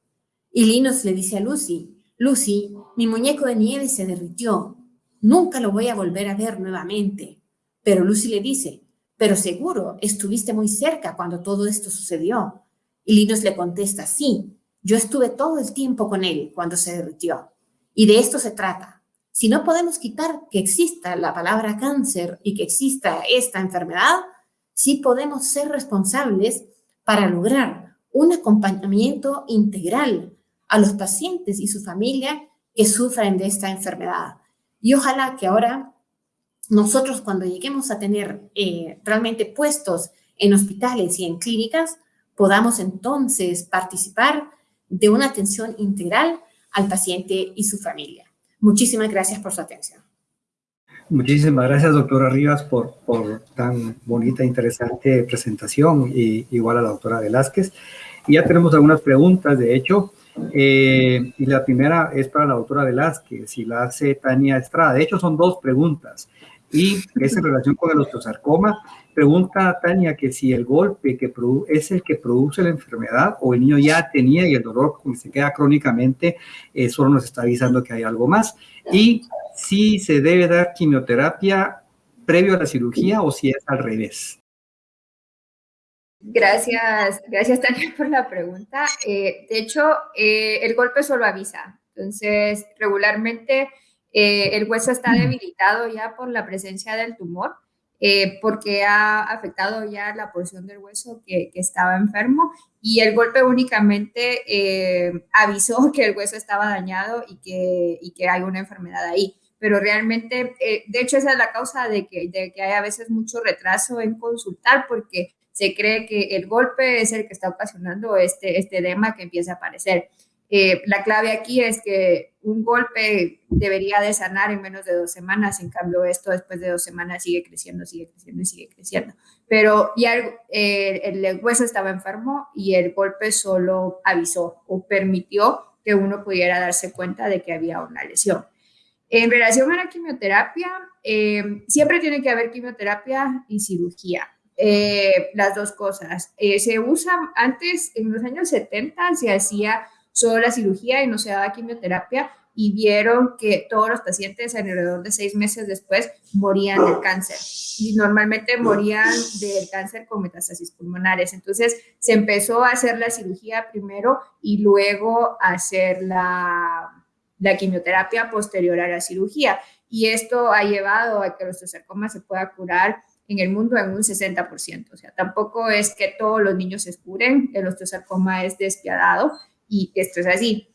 [SPEAKER 5] Y Linus le dice a Lucy, Lucy, mi muñeco de nieve se derritió, nunca lo voy a volver a ver nuevamente. Pero Lucy le dice, pero seguro, estuviste muy cerca cuando todo esto sucedió. Y Linus le contesta, sí, yo estuve todo el tiempo con él cuando se derritió. Y de esto se trata. Si no podemos quitar que exista la palabra cáncer y que exista esta enfermedad, sí podemos ser responsables para lograr un acompañamiento integral a los pacientes y su familia que sufren de esta enfermedad. Y ojalá que ahora nosotros cuando lleguemos a tener eh, realmente puestos en hospitales y en clínicas, podamos entonces participar de una atención integral al paciente y su familia. Muchísimas gracias por su atención.
[SPEAKER 4] Muchísimas gracias, doctora Rivas, por, por tan bonita e interesante presentación, y igual a la doctora Velázquez. Y ya tenemos algunas preguntas, de hecho, eh, y la primera es para la doctora Velázquez y la hace Tania Estrada. De hecho, son dos preguntas y es en relación con el osteosarcoma. Pregunta Tania que si el golpe que es el que produce la enfermedad o el niño ya tenía y el dolor se queda crónicamente, eh, solo nos está avisando que hay algo más. Y si se debe dar quimioterapia previo a la cirugía o si es al revés.
[SPEAKER 2] Gracias, gracias Tania por la pregunta. Eh, de hecho, eh, el golpe solo avisa. Entonces, regularmente eh, el hueso está debilitado ya por la presencia del tumor, porque ha afectado ya la porción del hueso que, estaba enfermo y el golpe únicamente avisó que el hueso estaba dañado y que, y que hay una enfermedad ahí pero realmente, de hecho, esa es la causa de que, de que hay a veces mucho retraso en consultar, porque se cree que el golpe es el que está ocasionando este, este edema que empieza a aparecer. Eh, la clave aquí es que un golpe debería de sanar en menos de dos semanas, en cambio esto después de dos semanas sigue creciendo, sigue creciendo y sigue creciendo. Pero ya eh, el, hueso estaba enfermo y el golpe solo avisó o permitió que uno pudiera darse cuenta de que había una lesión. En relación a la quimioterapia, eh, siempre tiene que haber quimioterapia y cirugía. Las dos cosas. Se usa antes, en los años 70, se hacía solo la cirugía y no se daba quimioterapia y vieron que todos los pacientes alrededor de seis meses después morían del cáncer y normalmente morían del cáncer con metástasis pulmonares. Entonces se empezó a hacer la cirugía primero y luego a hacer la, la quimioterapia posterior a la cirugía. Y esto ha llevado a que los osteosarcomas se pueda curar en el mundo en un 60%. O sea, tampoco es que todos los niños se curen, el osteosarcoma es despiadado y esto es así.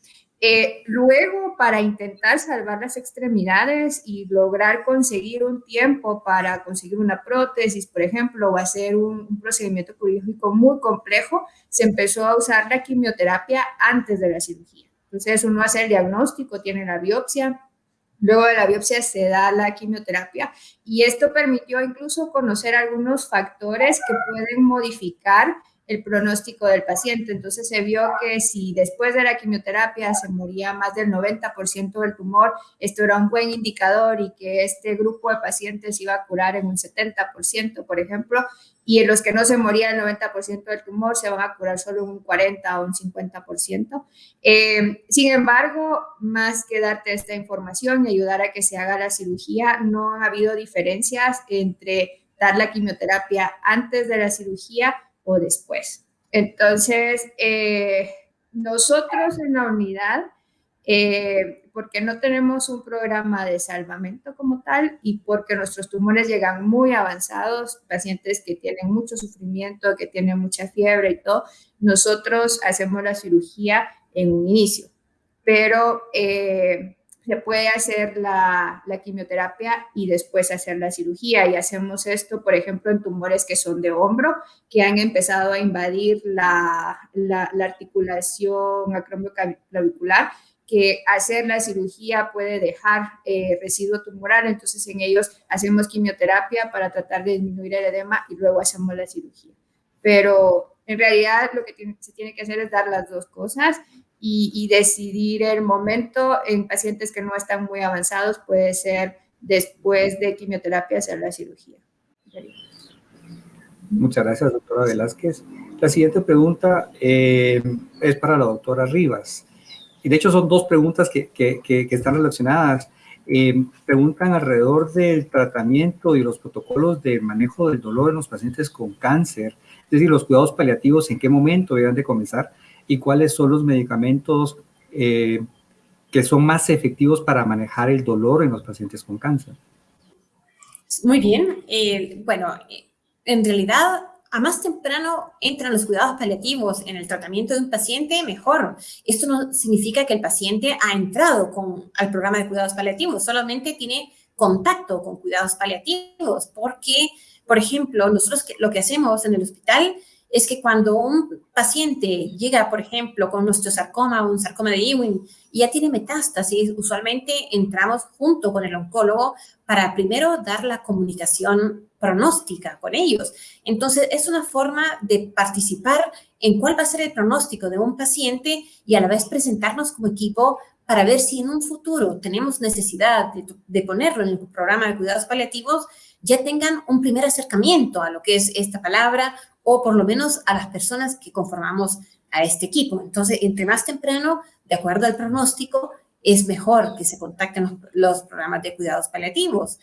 [SPEAKER 2] Eh, luego, para intentar salvar las extremidades y lograr conseguir un tiempo para conseguir una prótesis, por ejemplo, o hacer un, un, procedimiento quirúrgico muy complejo, se empezó a usar la quimioterapia antes de la cirugía. Entonces, uno hace el diagnóstico, tiene la biopsia, luego de la biopsia se da la quimioterapia y esto permitió incluso conocer algunos factores que pueden modificar el pronóstico del paciente. Entonces se vio que si después de la quimioterapia se moría más del 90% del tumor, esto era un buen indicador y que este grupo de pacientes iba a curar en un 70%, por ejemplo, y en los que no se moría el 90% del tumor se van a curar solo un 40 o un 50%. Eh, sin embargo, más que darte esta información y ayudar a que se haga la cirugía, no ha habido diferencias entre dar la quimioterapia antes de la cirugía o después. Entonces, eh, nosotros en la unidad, eh, porque no tenemos un programa de salvamento como tal y porque nuestros tumores llegan muy avanzados, pacientes que tienen mucho sufrimiento, que tienen mucha fiebre y todo, nosotros hacemos la cirugía en un inicio. Pero eh, se puede hacer la, quimioterapia y después hacer la cirugía. Y hacemos esto, por ejemplo, en tumores que son de hombro, que han empezado a invadir la, la, la articulación acromioclavicular, que hacer la cirugía puede dejar eh, residuo tumoral. Entonces, en ellos hacemos quimioterapia para tratar de disminuir el edema y luego hacemos la cirugía. Pero en realidad lo que se tiene que hacer es dar las dos cosas y, decidir el momento en pacientes que no están muy avanzados puede ser después de quimioterapia hacer la cirugía.
[SPEAKER 4] Muchas gracias, doctora Velázquez. La siguiente pregunta eh, es para la doctora Rivas. Y de hecho son dos preguntas que, que, están relacionadas. Eh, preguntan alrededor del tratamiento y los protocolos de manejo del dolor en los pacientes con cáncer, es decir, los cuidados paliativos, en qué momento deben de comenzar y cuáles son los medicamentos eh, que son más efectivos para manejar el dolor en los pacientes con cáncer.
[SPEAKER 5] Muy bien. Eh, bueno, en realidad, a más temprano entran los cuidados paliativos en el tratamiento de un paciente, mejor. Esto no significa que el paciente ha entrado con, al programa de cuidados paliativos, solamente tiene contacto con cuidados paliativos, porque, por ejemplo, nosotros lo que hacemos en el hospital es que cuando un paciente llega, por ejemplo, con nuestro sarcoma, un sarcoma de Ewing, y ya tiene metástasis, usualmente entramos junto con el oncólogo para primero dar la comunicación pronóstica con ellos. Entonces, es una forma de participar en cuál va a ser el pronóstico de un paciente y a la vez presentarnos como equipo para ver si en un futuro tenemos necesidad de ponerlo en el programa de cuidados paliativos, ya tengan un primer acercamiento a lo que es esta palabra o por lo menos a las personas que conformamos a este equipo. Entonces, entre más temprano, de acuerdo al pronóstico, es mejor que se contacten los, programas de cuidados paliativos.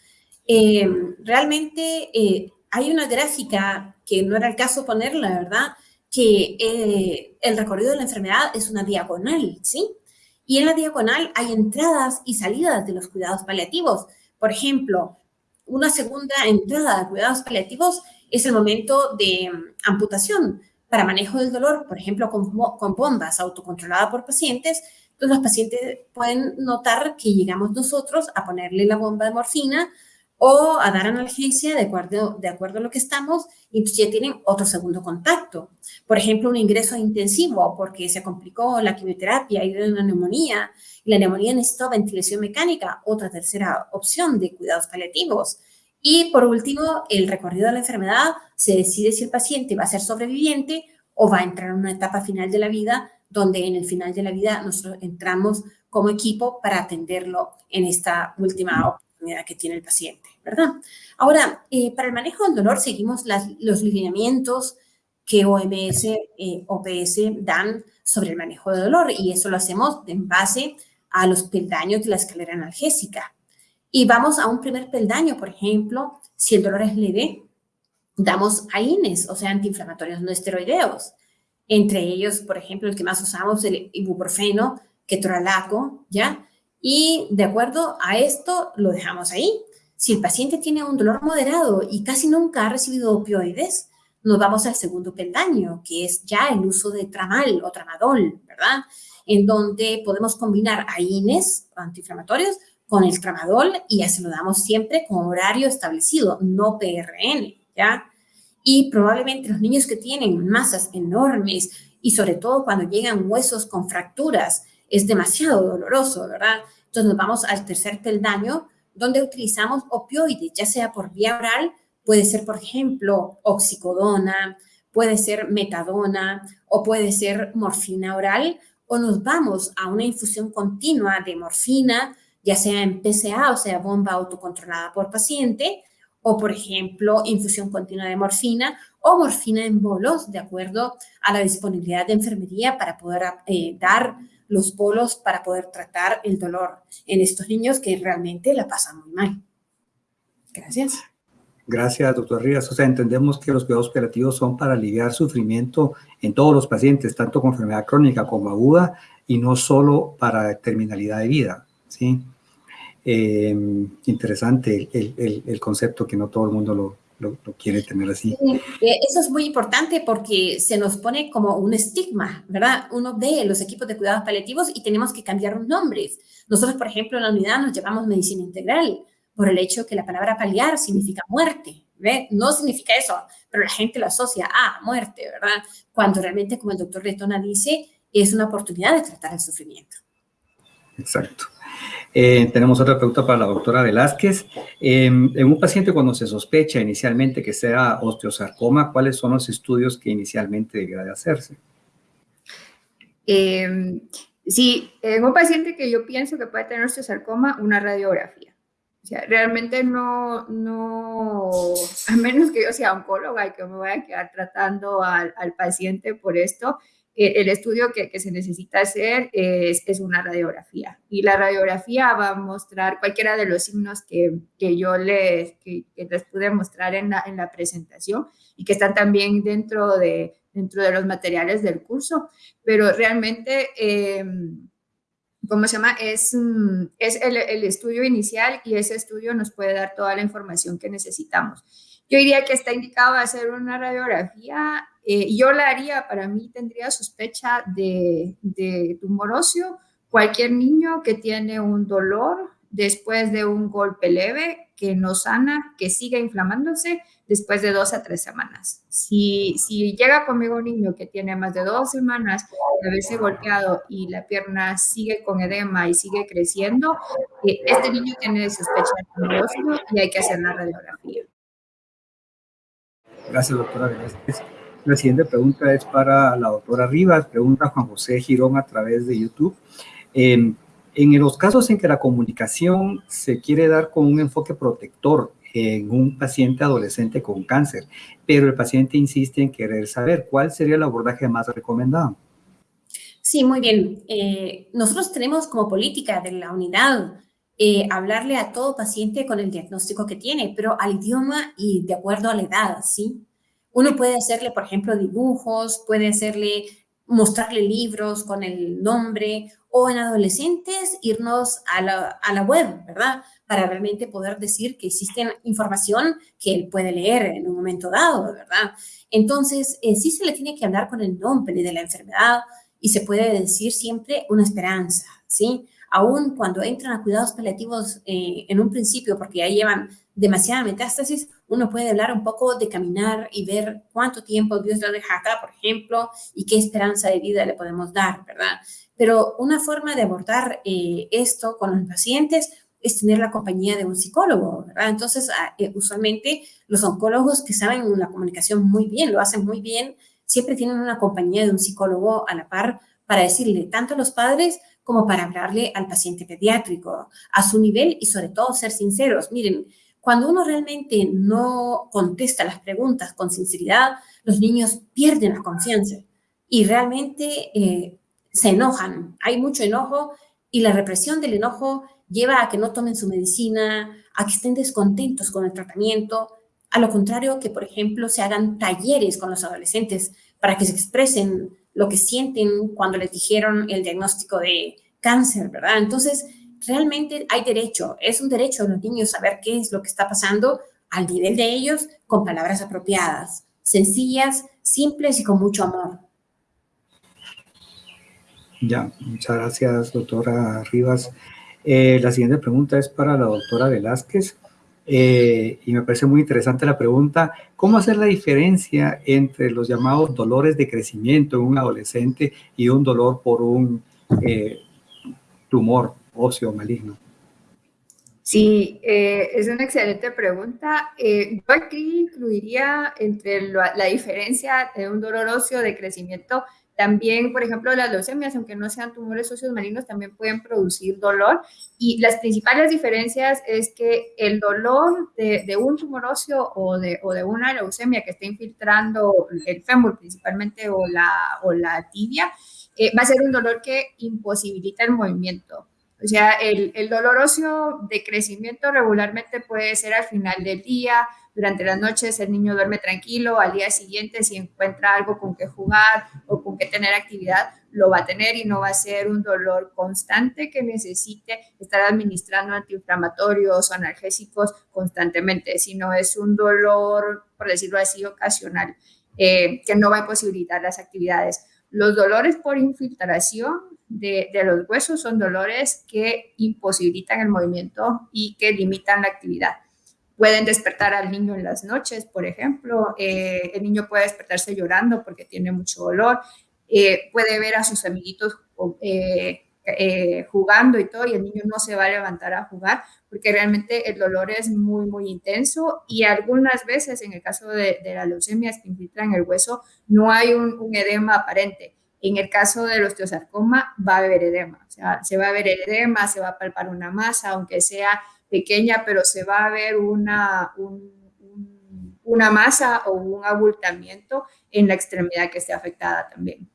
[SPEAKER 5] Eh, realmente eh, hay una gráfica que no era el caso ponerla, ¿verdad? Que eh, el recorrido de la enfermedad es una diagonal, ¿sí? Y en la diagonal hay entradas y salidas de los cuidados paliativos. Por ejemplo, una segunda entrada de cuidados paliativos es el momento de mm, amputación para manejo del dolor, por ejemplo, con, bombas autocontroladas por pacientes. Entonces, los pacientes pueden notar que llegamos nosotros a ponerle la bomba de morfina o a dar analgesia de acuerdo, de acuerdo a lo que estamos, y entonces ya tienen otro segundo contacto. Por ejemplo, un ingreso intensivo porque se complicó la quimioterapia y una neumonía, y la neumonía necesitó ventilación mecánica, otra tercera opción de cuidados paliativos. Y por último, el recorrido de la enfermedad se decide si el paciente va a ser sobreviviente o va a entrar en una etapa final de la vida, donde en el final de la vida nosotros entramos como equipo para atenderlo en esta última oportunidad que tiene el paciente, ¿verdad? Ahora, eh, para el manejo del dolor seguimos los lineamientos que OMS, eh, OPS dan sobre el manejo del dolor y eso lo hacemos en base a los peldaños de la escalera analgésica. Y vamos a un primer peldaño, por ejemplo, si el dolor es leve, damos AINES, o sea, antiinflamatorios no esteroideos. Entre ellos, por ejemplo, el que más usamos, el ibuprofeno, ketorolaco, ¿ya? Y de acuerdo a esto, lo dejamos ahí. Si el paciente tiene un dolor moderado y casi nunca ha recibido opioides, nos vamos al segundo peldaño, que es ya el uso de tramal o tramadol, ¿verdad? En donde podemos combinar AINES, antiinflamatorios, con el tramadol y ya se lo damos siempre con horario establecido, no PRN, ¿ya? Y probablemente los niños que tienen masas enormes y sobre todo cuando llegan huesos con fracturas, es demasiado doloroso, ¿verdad? Entonces nos vamos al tercer peldaño, donde utilizamos opioides, ya sea por vía oral, puede ser, por ejemplo, oxicodona, puede ser metadona o puede ser morfina oral, o nos vamos a una infusión continua de morfina, ya sea en PCA, o sea, bomba autocontrolada por paciente, o por ejemplo, infusión continua de morfina o morfina en bolos, de acuerdo a la disponibilidad de enfermería para poder eh, dar los bolos para poder tratar el dolor en estos niños que realmente la pasan muy mal. Gracias.
[SPEAKER 4] Gracias, doctor Rivas. O sea, entendemos que los cuidados operativos son para aliviar sufrimiento en todos los pacientes, tanto con enfermedad crónica como aguda, y no solo para terminalidad de vida. ¿Sí? Eh, interesante el, el, concepto que no todo el mundo lo, lo, quiere tener así.
[SPEAKER 5] Eh, eso es muy importante porque se nos pone como un estigma, ¿verdad? Uno ve los equipos de cuidados paliativos y tenemos que cambiar los nombres. Nosotros, por ejemplo, en la unidad nos llamamos medicina integral por el hecho que la palabra paliar significa muerte, ¿ve? No significa eso, pero la gente lo asocia a muerte, ¿verdad? Cuando realmente, como el doctor Letona dice, es una oportunidad de tratar el sufrimiento.
[SPEAKER 4] Exacto. Eh, tenemos otra pregunta para la doctora Velázquez. Em, en un paciente cuando se sospecha inicialmente que sea osteosarcoma, ¿cuáles son los estudios que inicialmente debería de hacerse?
[SPEAKER 2] Em, sí, en un paciente que yo pienso que puede tener osteosarcoma, una radiografía. O sea, realmente no, no, a menos que yo sea oncóloga y que me vaya a quedar tratando al, al paciente por esto, el estudio que, se necesita hacer es, una radiografía y la radiografía va a mostrar cualquiera de los signos que, yo les, que, pude mostrar en la, en la, presentación y que están también dentro de, los materiales del curso, pero realmente, eh, ¿cómo se llama? Es, el, el estudio inicial y ese estudio nos puede dar toda la información que necesitamos. Yo diría que está indicado hacer una radiografía eh, yo la haría, para mí tendría sospecha de, de tumor óseo. Cualquier niño que tiene un dolor después de un golpe leve que no sana, que sigue inflamándose después de dos a tres semanas. Si, si llega conmigo un niño que tiene más de dos semanas de haberse golpeado y la pierna sigue con edema y sigue creciendo, eh, este niño tiene sospecha de tumor y hay que hacer la radiografía.
[SPEAKER 4] Gracias, doctora. La siguiente pregunta es para la doctora Rivas, pregunta Juan José Girón a través de YouTube. en los casos en que la comunicación se quiere dar con un enfoque protector en un paciente adolescente con cáncer, pero el paciente insiste en querer saber cuál sería el abordaje más recomendado.
[SPEAKER 5] Sí, muy bien. Eh, nosotros tenemos como política de la unidad eh, hablarle a todo paciente con el diagnóstico que tiene, pero al idioma y de acuerdo a la edad, ¿sí? Uno puede hacerle, por ejemplo, dibujos, puede hacerle, mostrarle libros con el nombre o en adolescentes irnos a la, a la web, ¿verdad? Para realmente poder decir que existe información que él puede leer en un momento dado, ¿verdad? Entonces, eh, sí se le tiene que hablar con el nombre de la enfermedad y se puede decir siempre una esperanza, ¿sí? Aún cuando entran a cuidados paliativos eh, en un principio, porque ya llevan demasiada metástasis, uno puede hablar un poco de caminar y ver cuánto tiempo Dios lo deja acá, por ejemplo, y qué esperanza de vida le podemos dar, ¿verdad? Pero una forma de abordar eh, esto con los pacientes es tener la compañía de un psicólogo, ¿verdad? Entonces, ah, eh, usualmente los oncólogos que saben la comunicación muy bien, lo hacen muy bien, siempre tienen una compañía de un psicólogo a la par para decirle tanto a los padres como para hablarle al paciente pediátrico a su nivel y sobre todo ser sinceros. Miren, cuando uno realmente no contesta las preguntas con sinceridad, los niños pierden la confianza y realmente eh, se enojan. Hay mucho enojo y la represión del enojo lleva a que no tomen su medicina, a que estén descontentos con el tratamiento. A lo contrario, que por ejemplo se hagan talleres con los adolescentes para que se expresen lo que sienten cuando les dijeron el diagnóstico de cáncer, ¿verdad? Entonces, realmente hay derecho, es un derecho de los niños saber qué es lo que está pasando al nivel de ellos con palabras apropiadas, sencillas, simples y con mucho amor.
[SPEAKER 4] Ya, muchas gracias, doctora Rivas. Eh, la siguiente pregunta es para la doctora Velázquez. Eh, y me parece muy interesante la pregunta, ¿cómo hacer la diferencia entre los llamados dolores de crecimiento en un adolescente y un dolor por un eh, tumor óseo maligno?
[SPEAKER 2] Sí, es una excelente pregunta. yo aquí incluiría entre la, diferencia de un dolor óseo de crecimiento también, por ejemplo, las leucemias, aunque no sean tumores óseos malignos, también pueden producir dolor. Y las principales diferencias es que el dolor de, un tumor óseo o de, una leucemia que esté infiltrando el fémur principalmente o la, o la tibia, eh, va a ser un dolor que imposibilita el movimiento. O sea, el, el dolor óseo de crecimiento regularmente puede ser al final del día, durante las noches el niño duerme tranquilo, al día siguiente si encuentra algo con que jugar o con que tener actividad, lo va a tener y no va a ser un dolor constante que necesite estar administrando antiinflamatorios o analgésicos constantemente, sino es un dolor, por decirlo así, ocasional, eh, que no va a imposibilitar las actividades. Los dolores por infiltración de, los huesos son dolores que imposibilitan el movimiento y que limitan la actividad. Pueden despertar al niño en las noches, por ejemplo. Eh, el niño puede despertarse llorando porque tiene mucho dolor. Eh, puede ver a sus amiguitos eh, jugando y todo, y el niño no se va a levantar a jugar porque realmente el dolor es muy, muy intenso y algunas veces, en el caso de, de las leucemias que infiltran el hueso, no hay un edema aparente. En el caso del osteosarcoma va a haber edema, o sea, se va a ver edema, se va a palpar una masa, aunque sea pequeña, pero se va a ver una, una masa o un abultamiento en la extremidad que esté afectada también.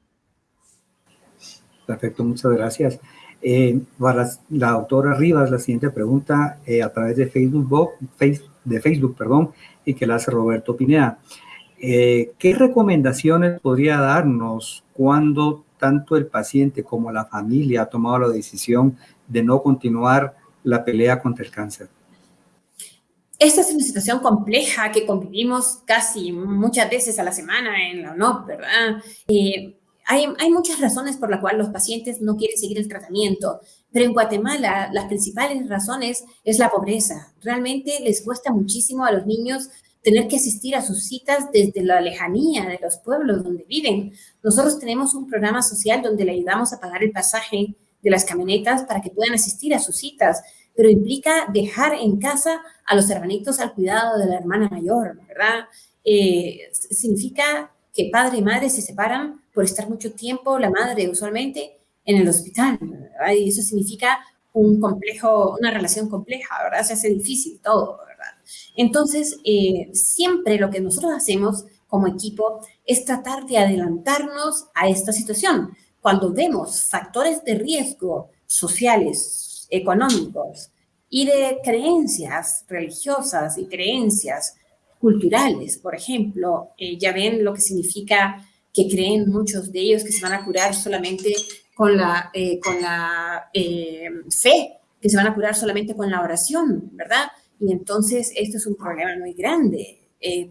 [SPEAKER 4] Perfecto, muchas gracias. Eh, para la doctora Rivas, la siguiente pregunta eh, a través de Facebook, de Facebook perdón, y que la hace Roberto Pineda. Eh, ¿Qué recomendaciones podría darnos cuando tanto el paciente como la familia ha tomado la decisión de no continuar la pelea contra el cáncer?
[SPEAKER 5] Esta es una situación compleja que convivimos casi muchas veces a la semana en la UNOP, ¿verdad? Eh, hay, hay, muchas razones por las cuales los pacientes no quieren seguir el tratamiento, pero en Guatemala las principales razones es la pobreza. Realmente les cuesta muchísimo a los niños tener que asistir a sus citas desde la lejanía de los pueblos donde viven. Nosotros tenemos un programa social donde le ayudamos a pagar el pasaje de las camionetas para que puedan asistir a sus citas, pero implica dejar en casa a los hermanitos al cuidado de la hermana mayor, ¿verdad? Eh, significa que padre y madre se separan por estar mucho tiempo, la madre usualmente, en el hospital, ¿verdad? Y eso significa un complejo, una relación compleja, ¿verdad? Se hace difícil todo. Entonces, eh, siempre lo que nosotros hacemos como equipo es tratar de adelantarnos a esta situación cuando vemos factores de riesgo sociales, económicos y de creencias religiosas y creencias culturales, por ejemplo, eh, ya ven lo que significa que creen muchos de ellos que se van a curar solamente con la, eh, con la fe, que se van a curar solamente con la oración, ¿verdad? Y entonces esto es un problema muy grande,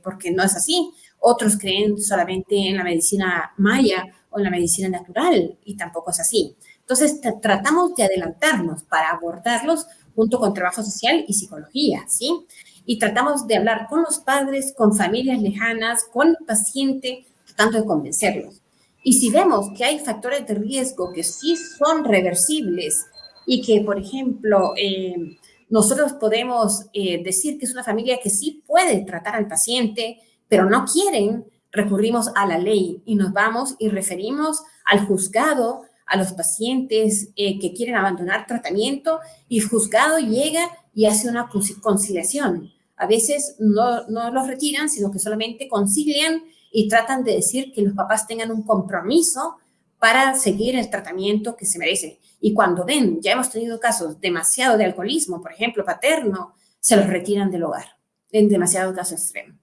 [SPEAKER 5] porque no es así. Otros creen solamente en la medicina maya o en la medicina natural y tampoco es así. Entonces, tratamos de adelantarnos para abordarlos junto con trabajo social y psicología, ¿sí? Y tratamos de hablar con los padres, con familias lejanas, con el paciente, tratando de convencerlos. Y si vemos que hay factores de riesgo que sí son reversibles y que, por ejemplo, eh, nosotros podemos eh, decir que es una familia que sí puede tratar al paciente, pero no quieren, recurrimos a la ley y nos vamos y referimos al juzgado a los pacientes eh, que quieren abandonar tratamiento y el juzgado llega y hace una conciliación. A veces no, no los retiran, sino que solamente concilian y tratan de decir que los papás tengan un compromiso para seguir el tratamiento que se merece. Y cuando ven, ya hemos tenido casos demasiado de alcoholismo, por ejemplo, paterno, se los retiran del hogar en demasiado caso extremo.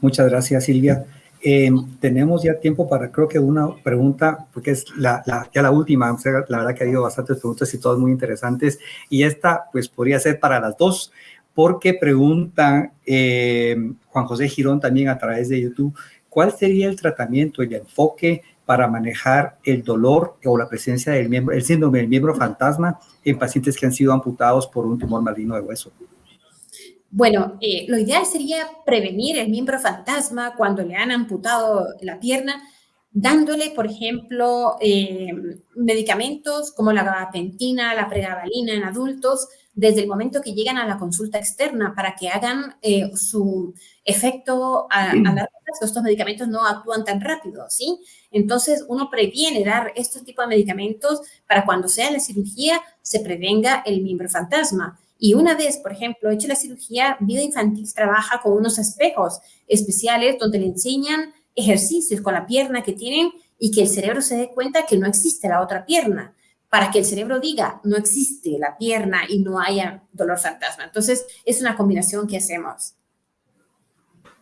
[SPEAKER 4] Muchas gracias, Silvia. Eh, tenemos ya tiempo para, creo que una pregunta, porque es la, ya la última, la verdad que ha habido bastantes preguntas y todas muy interesantes, y esta pues podría ser para las dos, porque preguntan eh, Juan José Girón también a través de YouTube, ¿cuál sería el tratamiento, el enfoque para manejar el dolor o la presencia del miembro, el síndrome del miembro fantasma en pacientes que han sido amputados por un tumor maligno de hueso?
[SPEAKER 5] Bueno, eh, lo ideal sería prevenir el miembro fantasma cuando le han amputado la pierna, dándole, por ejemplo, eh, medicamentos como la gabapentina, la pregabalina en adultos, desde el momento que llegan a la consulta externa para que hagan eh, su efecto a, a largo plazo. Estos medicamentos no actúan tan rápido, ¿sí? Entonces, uno previene dar estos tipos de medicamentos para cuando sea la cirugía se prevenga el miembro fantasma. Y una vez, por ejemplo, hecho la cirugía, Vida Infantil trabaja con unos espejos especiales donde le enseñan ejercicios con la pierna que tienen y que el cerebro se dé cuenta que no existe la otra pierna, para que el cerebro diga, no existe la pierna y no haya dolor fantasma. Entonces, es una combinación que hacemos.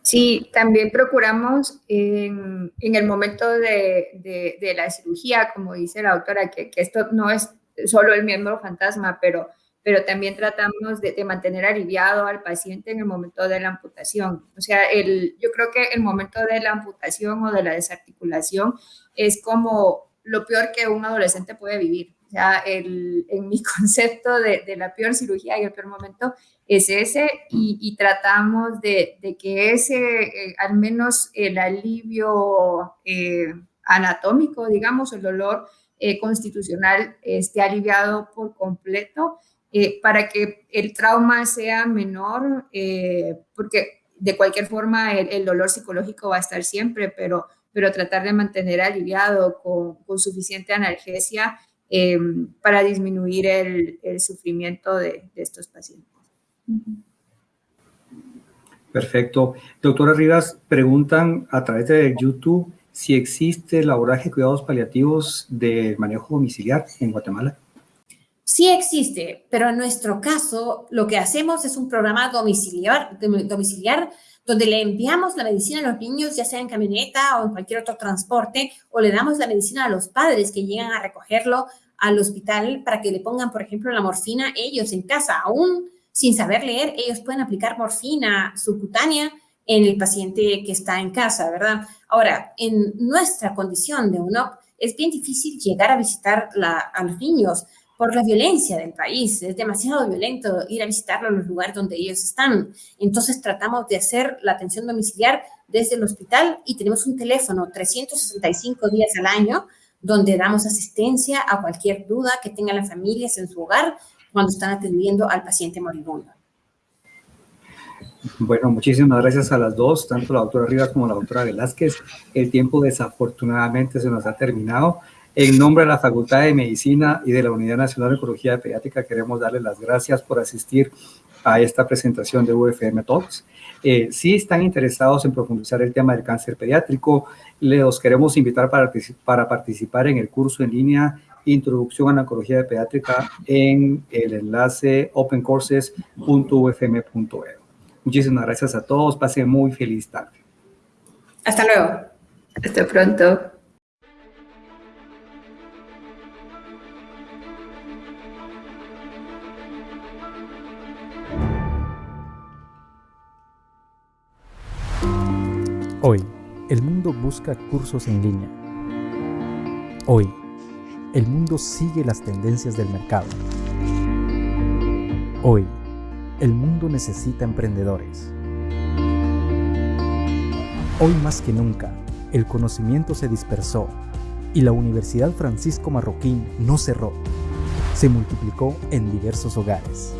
[SPEAKER 2] Sí, también procuramos en, el momento de, la cirugía, como dice la doctora, que, esto no es solo el miembro fantasma, pero pero también tratamos de, mantener aliviado al paciente en el momento de la amputación. O sea, el, yo creo que el momento de la amputación o de la desarticulación es como lo peor que un adolescente puede vivir. El, en mi concepto de, de, la peor cirugía y el peor momento es ese y, tratamos de, de, que ese, eh, al menos el alivio eh, anatómico, digamos, el dolor eh, constitucional esté aliviado por completo eh, para que el trauma sea menor, eh, porque de cualquier forma el, dolor psicológico va a estar siempre, pero, pero tratar de mantener aliviado con, suficiente analgesia eh, para disminuir el, sufrimiento de, estos pacientes.
[SPEAKER 4] Perfecto. Doctora Rivas, preguntan a través de YouTube si existe el abordaje de cuidados paliativos de manejo domiciliar en Guatemala.
[SPEAKER 5] Sí existe, pero en nuestro caso lo que hacemos es un programa domiciliar, domiciliar donde le enviamos la medicina a los niños, ya sea en camioneta o en cualquier otro transporte, o le damos la medicina a los padres que llegan a recogerlo al hospital para que le pongan, por ejemplo, la morfina ellos en casa. Aún sin saber leer, ellos pueden aplicar morfina subcutánea en el paciente que está en casa, ¿verdad? Ahora, en nuestra condición de UNOP, es bien difícil llegar a visitar a los niños por la violencia del país. Es demasiado violento ir a visitarlo en los lugares donde ellos están. Entonces tratamos de hacer la atención domiciliar desde el hospital y tenemos un teléfono 365 días al año donde damos asistencia a cualquier duda que tengan las familias en su hogar cuando están atendiendo al paciente moribundo.
[SPEAKER 4] Bueno, muchísimas gracias a las dos, tanto la doctora Rivas como la doctora Velázquez. El tiempo desafortunadamente se nos ha terminado. En nombre de la Facultad de Medicina y de la Unidad Nacional de Oncología Pediátrica, queremos darles las gracias por asistir a esta presentación de UFM Talks. Eh, si están interesados en profundizar el tema del cáncer pediátrico, les queremos invitar para, para participar en el curso en línea Introducción a la Oncología Pediátrica en el enlace opencourses.ufm.edu. Muchísimas gracias a todos. Pasen muy feliz tarde.
[SPEAKER 5] Hasta luego.
[SPEAKER 2] Hasta pronto.
[SPEAKER 6] Hoy, el mundo busca cursos en línea. Hoy, el mundo sigue las tendencias del mercado. Hoy, el mundo necesita emprendedores. Hoy más que nunca, el conocimiento se dispersó y la Universidad Francisco Marroquín no cerró, se multiplicó en diversos hogares.